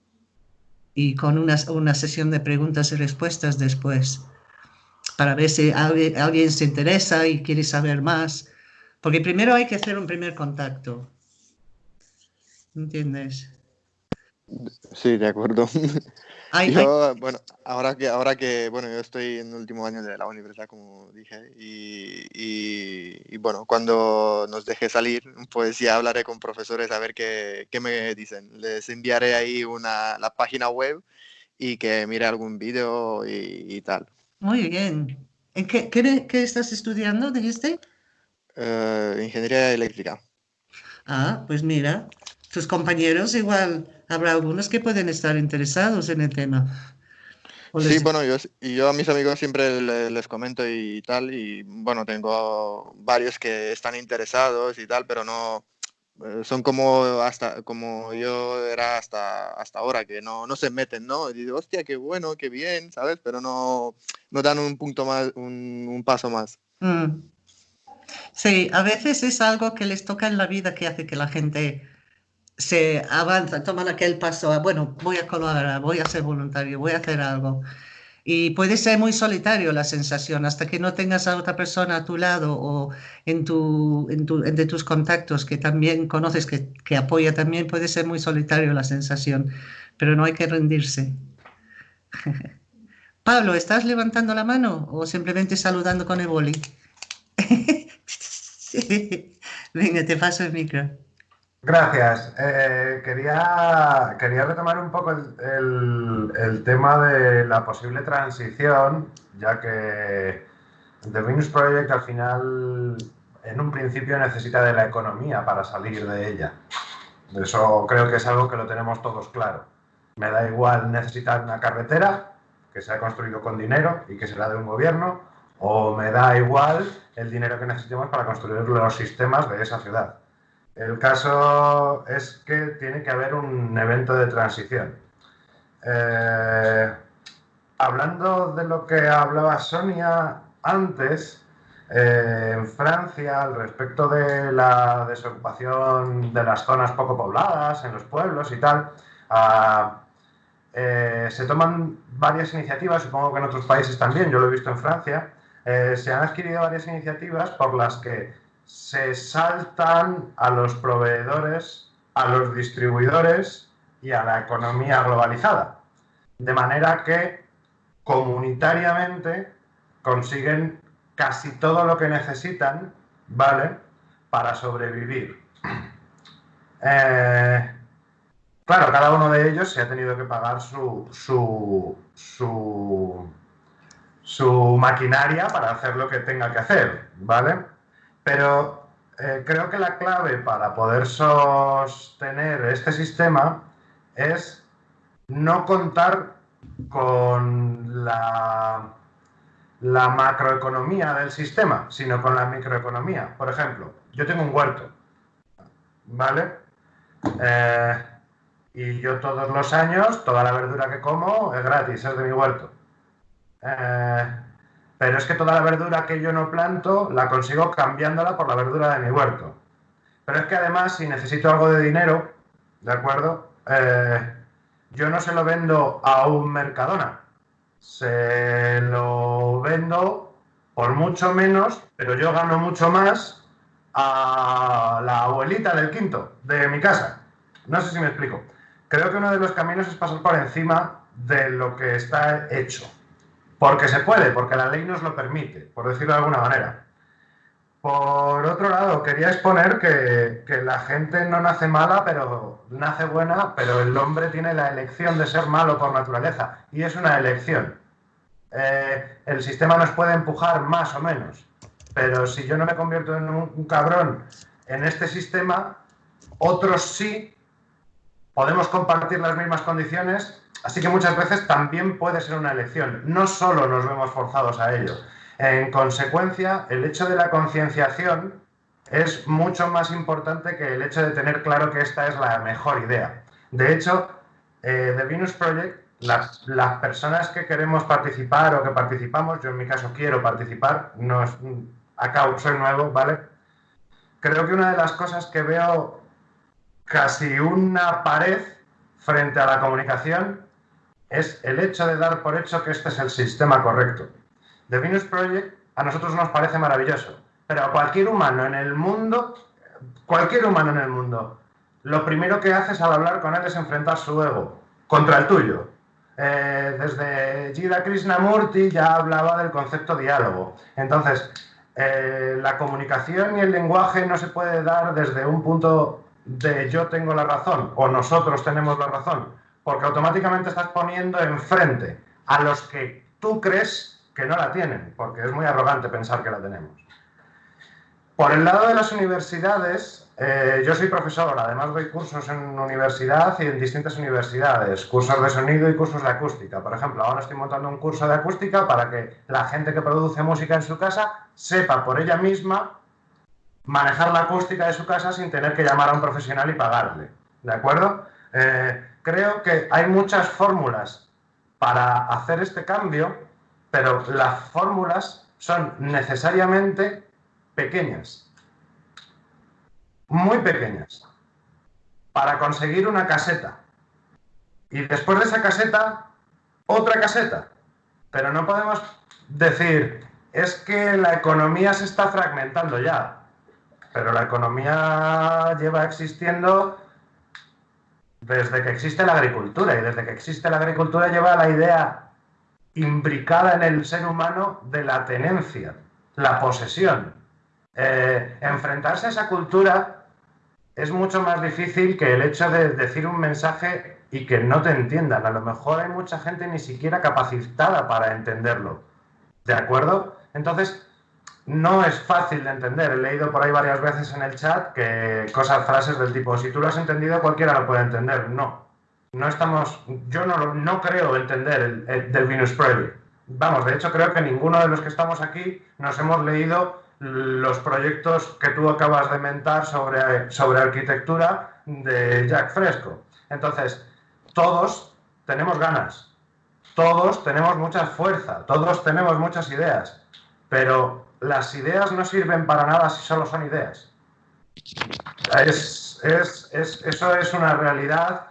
y con una, una, sesión de preguntas y respuestas después, para ver si alguien, alguien se interesa y quiere saber más. Porque primero hay que hacer un primer contacto. ¿Entiendes? Sí, de acuerdo. yo, bueno, ahora que, ahora que, bueno, yo estoy en el último año de la universidad, como dije, y, y, bueno, cuando nos deje salir, pues ya hablaré con profesores a ver qué, qué me dicen. Les enviaré ahí una, la página web y que mire algún vídeo y, tal. Muy bien. ¿Qué, qué, qué estás estudiando, dijiste? Uh, ingeniería eléctrica. Ah, pues mira, tus compañeros igual habrá algunos que pueden estar interesados en el tema. Sí, bueno, yo, yo a mis amigos siempre les, comento y tal, y bueno, tengo varios que están interesados y tal, pero no, eh, son como hasta como yo era hasta hasta ahora que no, no se meten no y digo hostia qué bueno qué bien sabes pero no no dan un punto más un, paso más mm. sí a veces es algo que les toca en la vida que hace que la gente se avanza, toman aquel paso, bueno, voy a colaborar, voy a ser voluntario, voy a hacer algo. Y puede ser muy solitario la sensación, hasta que no tengas a otra persona a tu lado o en, tu, en tu, tus contactos que también conoces, que, que apoya también, puede ser muy solitario la sensación, pero no hay que rendirse. Pablo, ¿estás levantando la mano o simplemente saludando con el boli? Venga, te paso el micro. Gracias. Eh, quería, quería retomar un poco el, tema de la posible transición, ya que The Venus Project al final, en un principio, necesita de la economía para salir de ella. Eso creo que es algo que lo tenemos todos claro. Me da igual necesitar una carretera que se ha construido con dinero y que será de un gobierno, o me da igual el dinero que necesitemos para construir los sistemas de esa ciudad. El caso es que tiene que haber un evento de transición. Eh, hablando de lo que hablaba Sonia antes, eh, en Francia, al respecto de la desocupación de las zonas poco pobladas, en los pueblos y tal, ah, eh, se toman varias iniciativas, supongo que en otros países también, yo lo he visto en Francia, se han adquirido varias iniciativas por las que se saltan a los proveedores, a los distribuidores y a la economía globalizada. De manera que comunitariamente consiguen casi todo lo que necesitan, ¿vale? Para sobrevivir. Eh, claro, cada uno de ellos se ha tenido que pagar su, su, su, su maquinaria para hacer lo que tenga que hacer, ¿vale? Pero eh, creo que la clave para poder sostener este sistema es no contar con la, macroeconomía del sistema, sino con la microeconomía. Por ejemplo, yo tengo un huerto, ¿vale? Eh, y yo todos los años, toda la verdura que como es gratis, es de mi huerto. Eh, pero es que toda la verdura que yo no planto la consigo cambiándola por la verdura de mi huerto. Pero es que además, si necesito algo de dinero, ¿de acuerdo? Eh, yo no se lo vendo a un Mercadona, se lo vendo por mucho menos, pero yo gano mucho más a la abuelita del quinto de mi casa. No sé si me explico. Creo que uno de los caminos es pasar por encima de lo que está hecho. Porque se puede, porque la ley nos lo permite, por decirlo de alguna manera. Por otro lado, quería exponer que, la gente no nace mala, pero nace buena, pero el hombre tiene la elección de ser malo por naturaleza, y es una elección. eh, el sistema nos puede empujar más o menos. Pero si yo no me convierto en un, cabrón en este sistema, otros sí podemos compartir las mismas condiciones, así que muchas veces también puede ser una elección. No solo nos vemos forzados a ello. En consecuencia, el hecho de la concienciación es mucho más importante que el hecho de tener claro que esta es la mejor idea. De hecho, eh, The Venus Project, las, las, personas que queremos participar o que participamos, yo en mi caso quiero participar, no es, acá soy nuevo, ¿vale? Creo que una de las cosas que veo casi una pared frente a la comunicación es el hecho de dar por hecho que este es el sistema correcto. The Venus Project a nosotros nos parece maravilloso, pero a cualquier humano en el mundo, cualquier humano en el mundo, lo primero que haces al hablar con él es enfrentar su ego contra el tuyo. Eh, desde Jida Krishnamurti ya hablaba del concepto diálogo. Entonces, eh, la comunicación y el lenguaje no se puede dar desde un punto de yo tengo la razón o nosotros tenemos la razón, porque automáticamente estás poniendo enfrente a los que tú crees que no la tienen, porque es muy arrogante pensar que la tenemos. Por el lado de las universidades, eh, yo soy profesor, además doy cursos en universidad y en distintas universidades, cursos de sonido y cursos de acústica. Por ejemplo, ahora estoy montando un curso de acústica para que la gente que produce música en su casa sepa por ella misma manejar la acústica de su casa sin tener que llamar a un profesional y pagarle. ¿De acuerdo? Eh, creo que hay muchas fórmulas para hacer este cambio, pero las fórmulas son necesariamente pequeñas, muy pequeñas, para conseguir una caseta. Y después de esa caseta, otra caseta. Pero no podemos decir, es que la economía se está fragmentando ya. Pero la economía lleva existiendo desde que existe la agricultura. Y desde que existe la agricultura lleva la idea imbricada en el ser humano de la tenencia, la posesión. Eh, enfrentarse a esa cultura es mucho más difícil que el hecho de decir un mensaje y que no te entiendan. A lo mejor hay mucha gente ni siquiera capacitada para entenderlo. ¿De acuerdo? Entonces, no es fácil de entender. He leído por ahí varias veces en el chat que cosas, frases del tipo, si tú lo has entendido, cualquiera lo puede entender. No. No estamos, yo no, no creo entender el, del Venus Project. Vamos, de hecho creo que ninguno de los que estamos aquí nos hemos leído los proyectos que tú acabas de mentar sobre, sobre arquitectura de Jack Fresco. Entonces, todos tenemos ganas, todos tenemos mucha fuerza, todos tenemos muchas ideas, pero las ideas no sirven para nada si solo son ideas. Es, eso es una realidad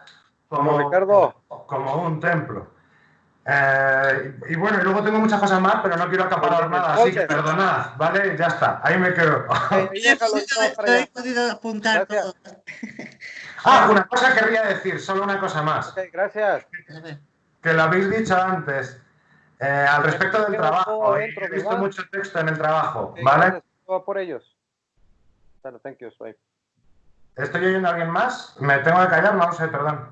como, Ricardo. como un templo. Eh, y bueno, y luego tengo muchas cosas más, pero no quiero acaparar nada, así que perdonad, ¿vale? Ya está, ahí me quedo. he podido apuntar todo. Ah, una cosa querría decir, solo una cosa más. gracias. Que lo habéis dicho antes, eh, al respecto del trabajo. He visto mucho texto en el trabajo, ¿vale? por ellos. ¿Estoy oyendo a alguien más? ¿Me tengo que callar? No lo sé, perdón.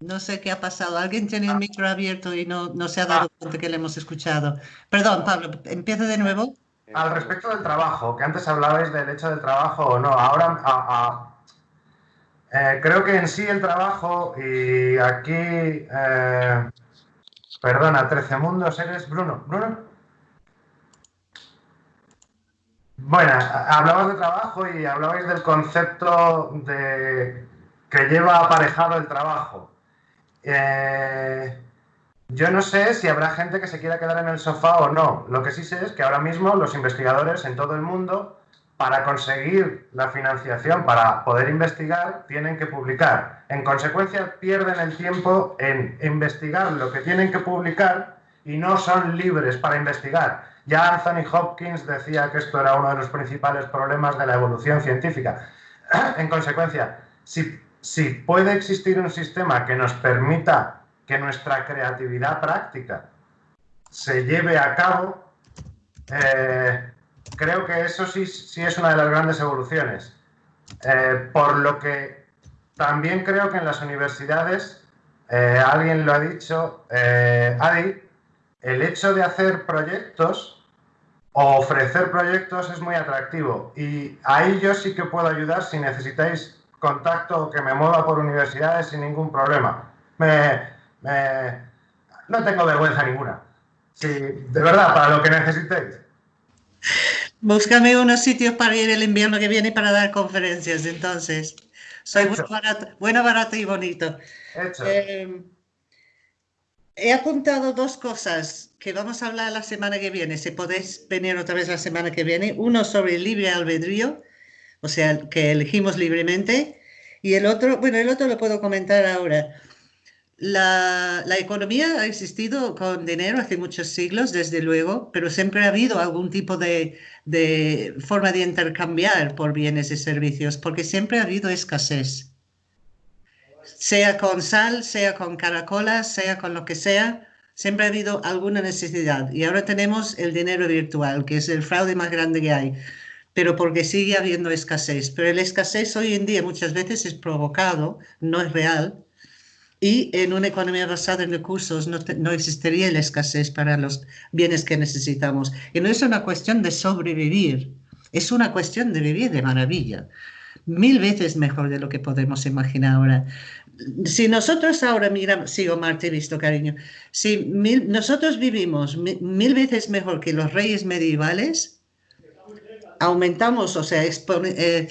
No sé qué ha pasado. Alguien tiene el micro abierto y no, no se ha dado cuenta que le hemos escuchado. Perdón, Pablo, empieza de nuevo. Al respecto del trabajo, que antes hablabais del hecho del trabajo o no, ahora eh, creo que en sí el trabajo, y aquí, eh, perdona, 13 mundos, eres Bruno. Bruno. Bueno, hablabas de trabajo y hablabais del concepto de que lleva aparejado el trabajo. Eh, yo no sé si habrá gente que se quiera quedar en el sofá o no. Lo que sí sé es que ahora mismo los investigadores en todo el mundo, para conseguir la financiación, para poder investigar, tienen que publicar. En consecuencia, pierden el tiempo en investigar lo que tienen que publicar y no son libres para investigar. Ya Anthony Hopkins decía que esto era uno de los principales problemas de la evolución científica. En consecuencia, si si puede existir un sistema que nos permita que nuestra creatividad práctica se lleve a cabo, eh, creo que eso sí, sí es una de las grandes evoluciones. Eh, por lo que también creo que en las universidades, eh, alguien lo ha dicho, Adi, el hecho de hacer proyectos o ofrecer proyectos es muy atractivo. Y ahí yo sí que puedo ayudar si necesitáis contacto o que me mueva por universidades sin ningún problema. No tengo vergüenza ninguna. Sí, de verdad, para lo que necesitéis. Búscame unos sitios para ir el invierno que viene para dar conferencias, entonces. Soy bueno barato, bueno, barato y bonito. Eh, he apuntado dos cosas que vamos a hablar la semana que viene, si podéis venir otra vez la semana que viene. Uno sobre el libre albedrío, o sea, que elegimos libremente. Y el otro, bueno, el otro lo puedo comentar ahora. La, economía ha existido con dinero hace muchos siglos, desde luego, pero siempre ha habido algún tipo de, forma de intercambiar por bienes y servicios, porque siempre ha habido escasez. Sea con sal, sea con caracolas, sea con lo que sea, siempre ha habido alguna necesidad. Y ahora tenemos el dinero virtual, que es el fraude más grande que hay, pero porque sigue habiendo escasez. Pero la escasez hoy en día muchas veces es provocado, no es real y en una economía basada en recursos no, no, existiría la escasez para los bienes que necesitamos. Y no es una cuestión de sobrevivir, es una cuestión de vivir de maravilla. Mil veces mejor de lo que podemos imaginar ahora. Si nosotros ahora miramos, sí, te visto, cariño, si nosotros vivimos mil veces mejor que los reyes medievales, aumentamos, o sea, eh,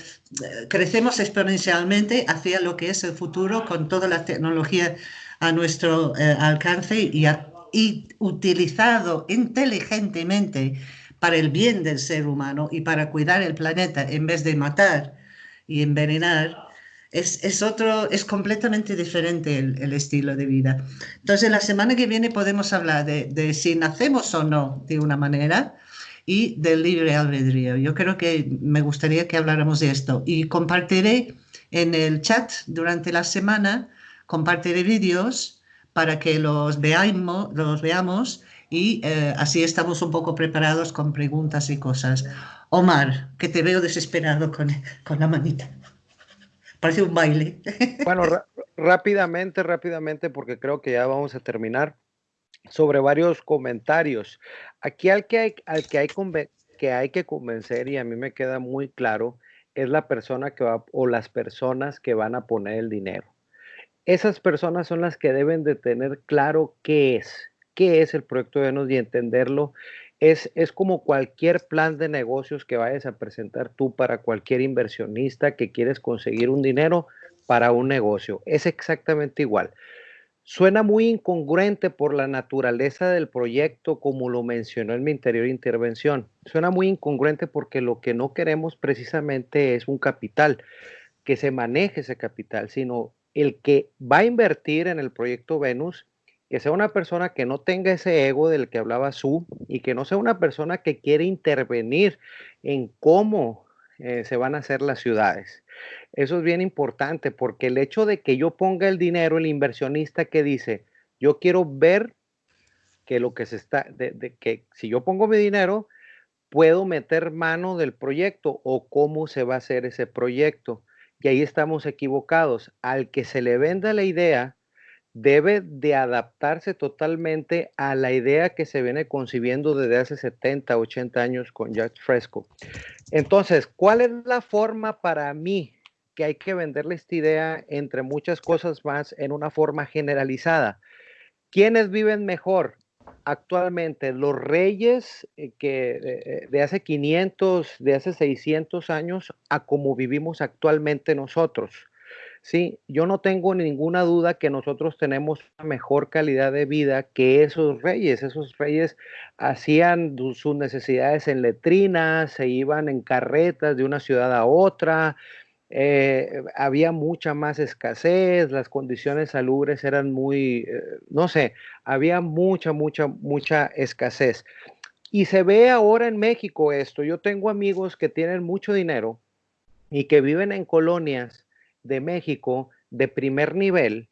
crecemos exponencialmente hacia lo que es el futuro con toda la tecnología a nuestro eh, alcance y, y, utilizado inteligentemente para el bien del ser humano y para cuidar el planeta en vez de matar y envenenar. Es, es otro, es completamente diferente el, estilo de vida. Entonces, la semana que viene podemos hablar de, de si nacemos o no de una manera, y del libre albedrío. Yo creo que me gustaría que habláramos de esto y compartiré en el chat durante la semana, compartiré vídeos para que los, veamos, los veamos y eh, así estamos un poco preparados con preguntas y cosas. Omar, que te veo desesperado con, con la manita. Parece un baile. Bueno, rápidamente, rápidamente, porque creo que ya vamos a terminar sobre varios comentarios. Aquí al que hay, al que hay, que convencer, y a mí me queda muy claro, es la persona que va o las personas que van a poner el dinero. Esas personas son las que deben de tener claro qué es, qué es el proyecto de Venus y entenderlo. Es, es como cualquier plan de negocios que vayas a presentar tú para cualquier inversionista que quieres conseguir un dinero para un negocio. Es exactamente igual. Suena muy incongruente por la naturaleza del proyecto, como lo mencionó en mi anterior intervención. Suena muy incongruente porque lo que no queremos precisamente es un capital, que se maneje ese capital, sino el que va a invertir en el proyecto Venus, que sea una persona que no tenga ese ego del que hablaba Su y que no sea una persona que quiere intervenir en cómo eh, se van a hacer las ciudades. Eso es bien importante porque el hecho de que yo ponga el dinero, el inversionista que dice, yo quiero ver que lo que se está, de, que si yo pongo mi dinero, puedo meter mano del proyecto o cómo se va a hacer ese proyecto. Y ahí estamos equivocados. Al que se le venda la idea, debe de adaptarse totalmente a la idea que se viene concibiendo desde hace 70, 80 años con Jack Fresco. Entonces, ¿cuál es la forma para mí que hay que venderle esta idea entre muchas cosas más en una forma generalizada? ¿Quiénes viven mejor actualmente? Los reyes eh, que eh, de hace 500, de hace 600 años a como vivimos actualmente nosotros. Sí, yo no tengo ninguna duda que nosotros tenemos una mejor calidad de vida que esos reyes. Esos reyes hacían sus necesidades en letrinas, se iban en carretas de una ciudad a otra, eh, había mucha más escasez, las condiciones salubres eran muy, eh, no sé, había mucha, mucha, mucha escasez. Y se ve ahora en México esto. Yo tengo amigos que tienen mucho dinero y que viven en colonias de México de primer nivel,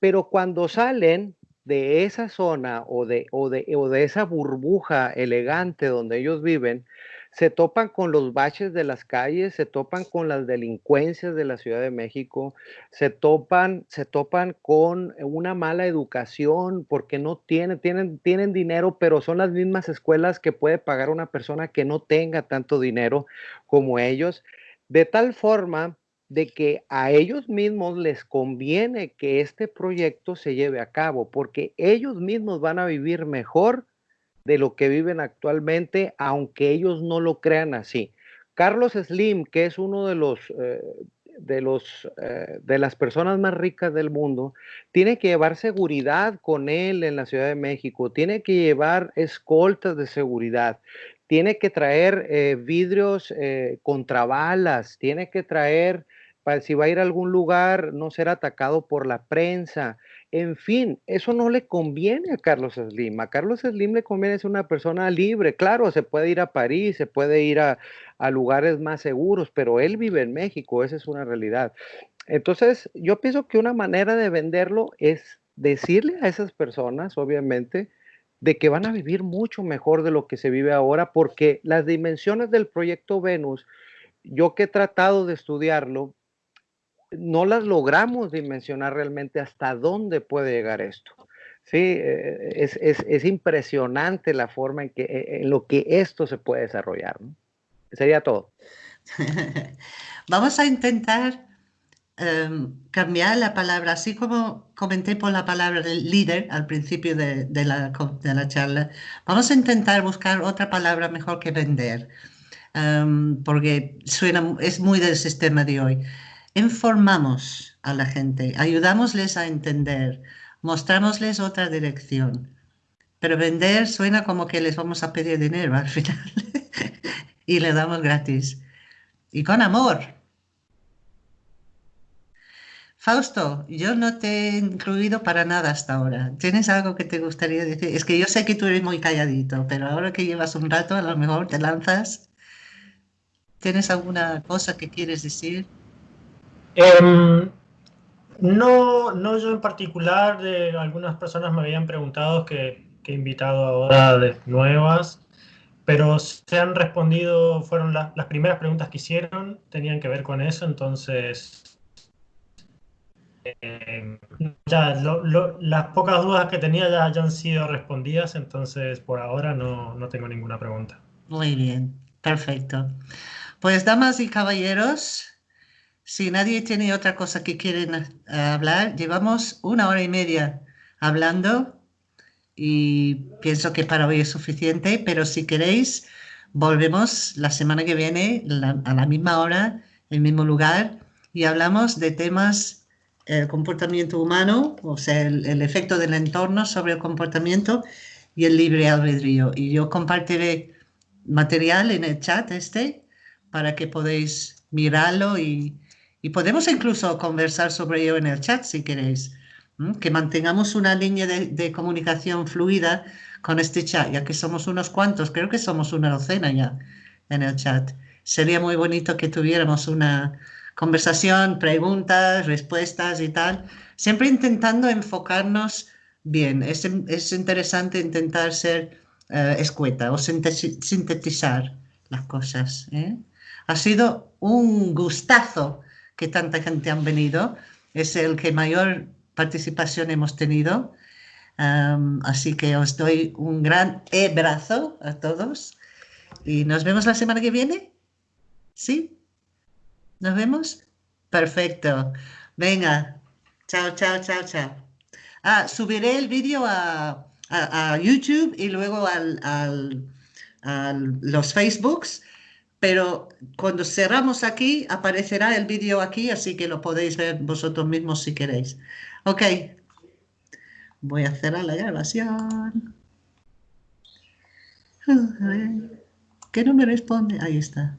pero cuando salen de esa zona o de, o de, o de esa burbuja elegante donde ellos viven, se topan con los baches de las calles, se topan con las delincuencias de la Ciudad de México, se topan, se topan con una mala educación porque no tienen, tienen, tienen dinero, pero son las mismas escuelas que puede pagar una persona que no tenga tanto dinero como ellos, de tal forma de que a ellos mismos les conviene que este proyecto se lleve a cabo, porque ellos mismos van a vivir mejor de lo que viven actualmente, aunque ellos no lo crean así. Carlos Slim, que es uno de los, eh, de, los eh, de las personas más ricas del mundo, tiene que llevar seguridad con él en la Ciudad de México, tiene que llevar escoltas de seguridad, tiene que traer eh, vidrios contra balas, tiene que traer, para si va a ir a algún lugar, no ser atacado por la prensa, en fin, eso no le conviene a Carlos Slim. A Carlos Slim le conviene ser una persona libre. Claro, se puede ir a París, se puede ir a, lugares más seguros, pero él vive en México, esa es una realidad. Entonces, yo pienso que una manera de venderlo es decirle a esas personas, obviamente, de que van a vivir mucho mejor de lo que se vive ahora, porque las dimensiones del proyecto Venus, yo que he tratado de estudiarlo, no las logramos dimensionar realmente hasta dónde puede llegar esto. Sí, eh, es, impresionante la forma en, que, eh, en lo que esto se puede desarrollar. Sería todo. Vamos a intentar em, cambiar la palabra, así como comenté por la palabra del líder al principio de, la, de la, charla, vamos a intentar buscar otra palabra mejor que vender, em, porque suena, es muy del sistema de hoy informamos a la gente, ayudámosles a entender, mostrámosles otra dirección. Pero vender suena como que les vamos a pedir dinero al final y le damos gratis. Y con amor. Fausto, yo no te he incluido para nada hasta ahora. ¿Tienes algo que te gustaría decir? Es que yo sé que tú eres muy calladito, pero ahora que llevas un rato, a lo mejor te lanzas. ¿Tienes alguna cosa que quieres decir? Em, no, no yo en particular, algunas personas me habían preguntado que, he invitado ahora de nuevas, pero se han respondido, fueron las primeras preguntas que hicieron, tenían que ver con eso, entonces em, ya las pocas dudas que tenía ya, ya, han sido respondidas, entonces por ahora no, no tengo ninguna pregunta. Muy bien, perfecto. Pues damas y caballeros, si nadie tiene otra cosa que quieren hablar, llevamos una hora y media hablando y pienso que para hoy es suficiente, pero si queréis, volvemos la semana que viene a la misma hora, en el mismo lugar, y hablamos de temas el comportamiento humano, o sea, el, el, efecto del entorno sobre el comportamiento y el libre albedrío. Y yo compartiré material en el chat este para que podáis mirarlo y, y podemos incluso conversar sobre ello en el chat si queréis. Que mantengamos una línea de, comunicación fluida con este chat, ya que somos unos cuantos, creo que somos una docena ya en el chat. Sería muy bonito que tuviéramos una conversación, preguntas, respuestas y tal, siempre intentando enfocarnos bien. Es, interesante intentar ser eh, escueta o sintetizar las cosas. ¿eh? Ha sido un gustazo que tanta gente han venido. Es el que mayor participación hemos tenido. así que os doy un gran abrazo a todos y nos vemos la semana que viene. ¿Sí? ¿Nos vemos? Perfecto. Venga. Chao, chao, chao, chao. Ah, subiré el vídeo a, YouTube y luego al, a los Facebooks pero cuando cerramos aquí aparecerá el vídeo aquí, así que lo podéis ver vosotros mismos si queréis. Ok, voy a cerrar la grabación. ¿Qué no me responde? Ahí está.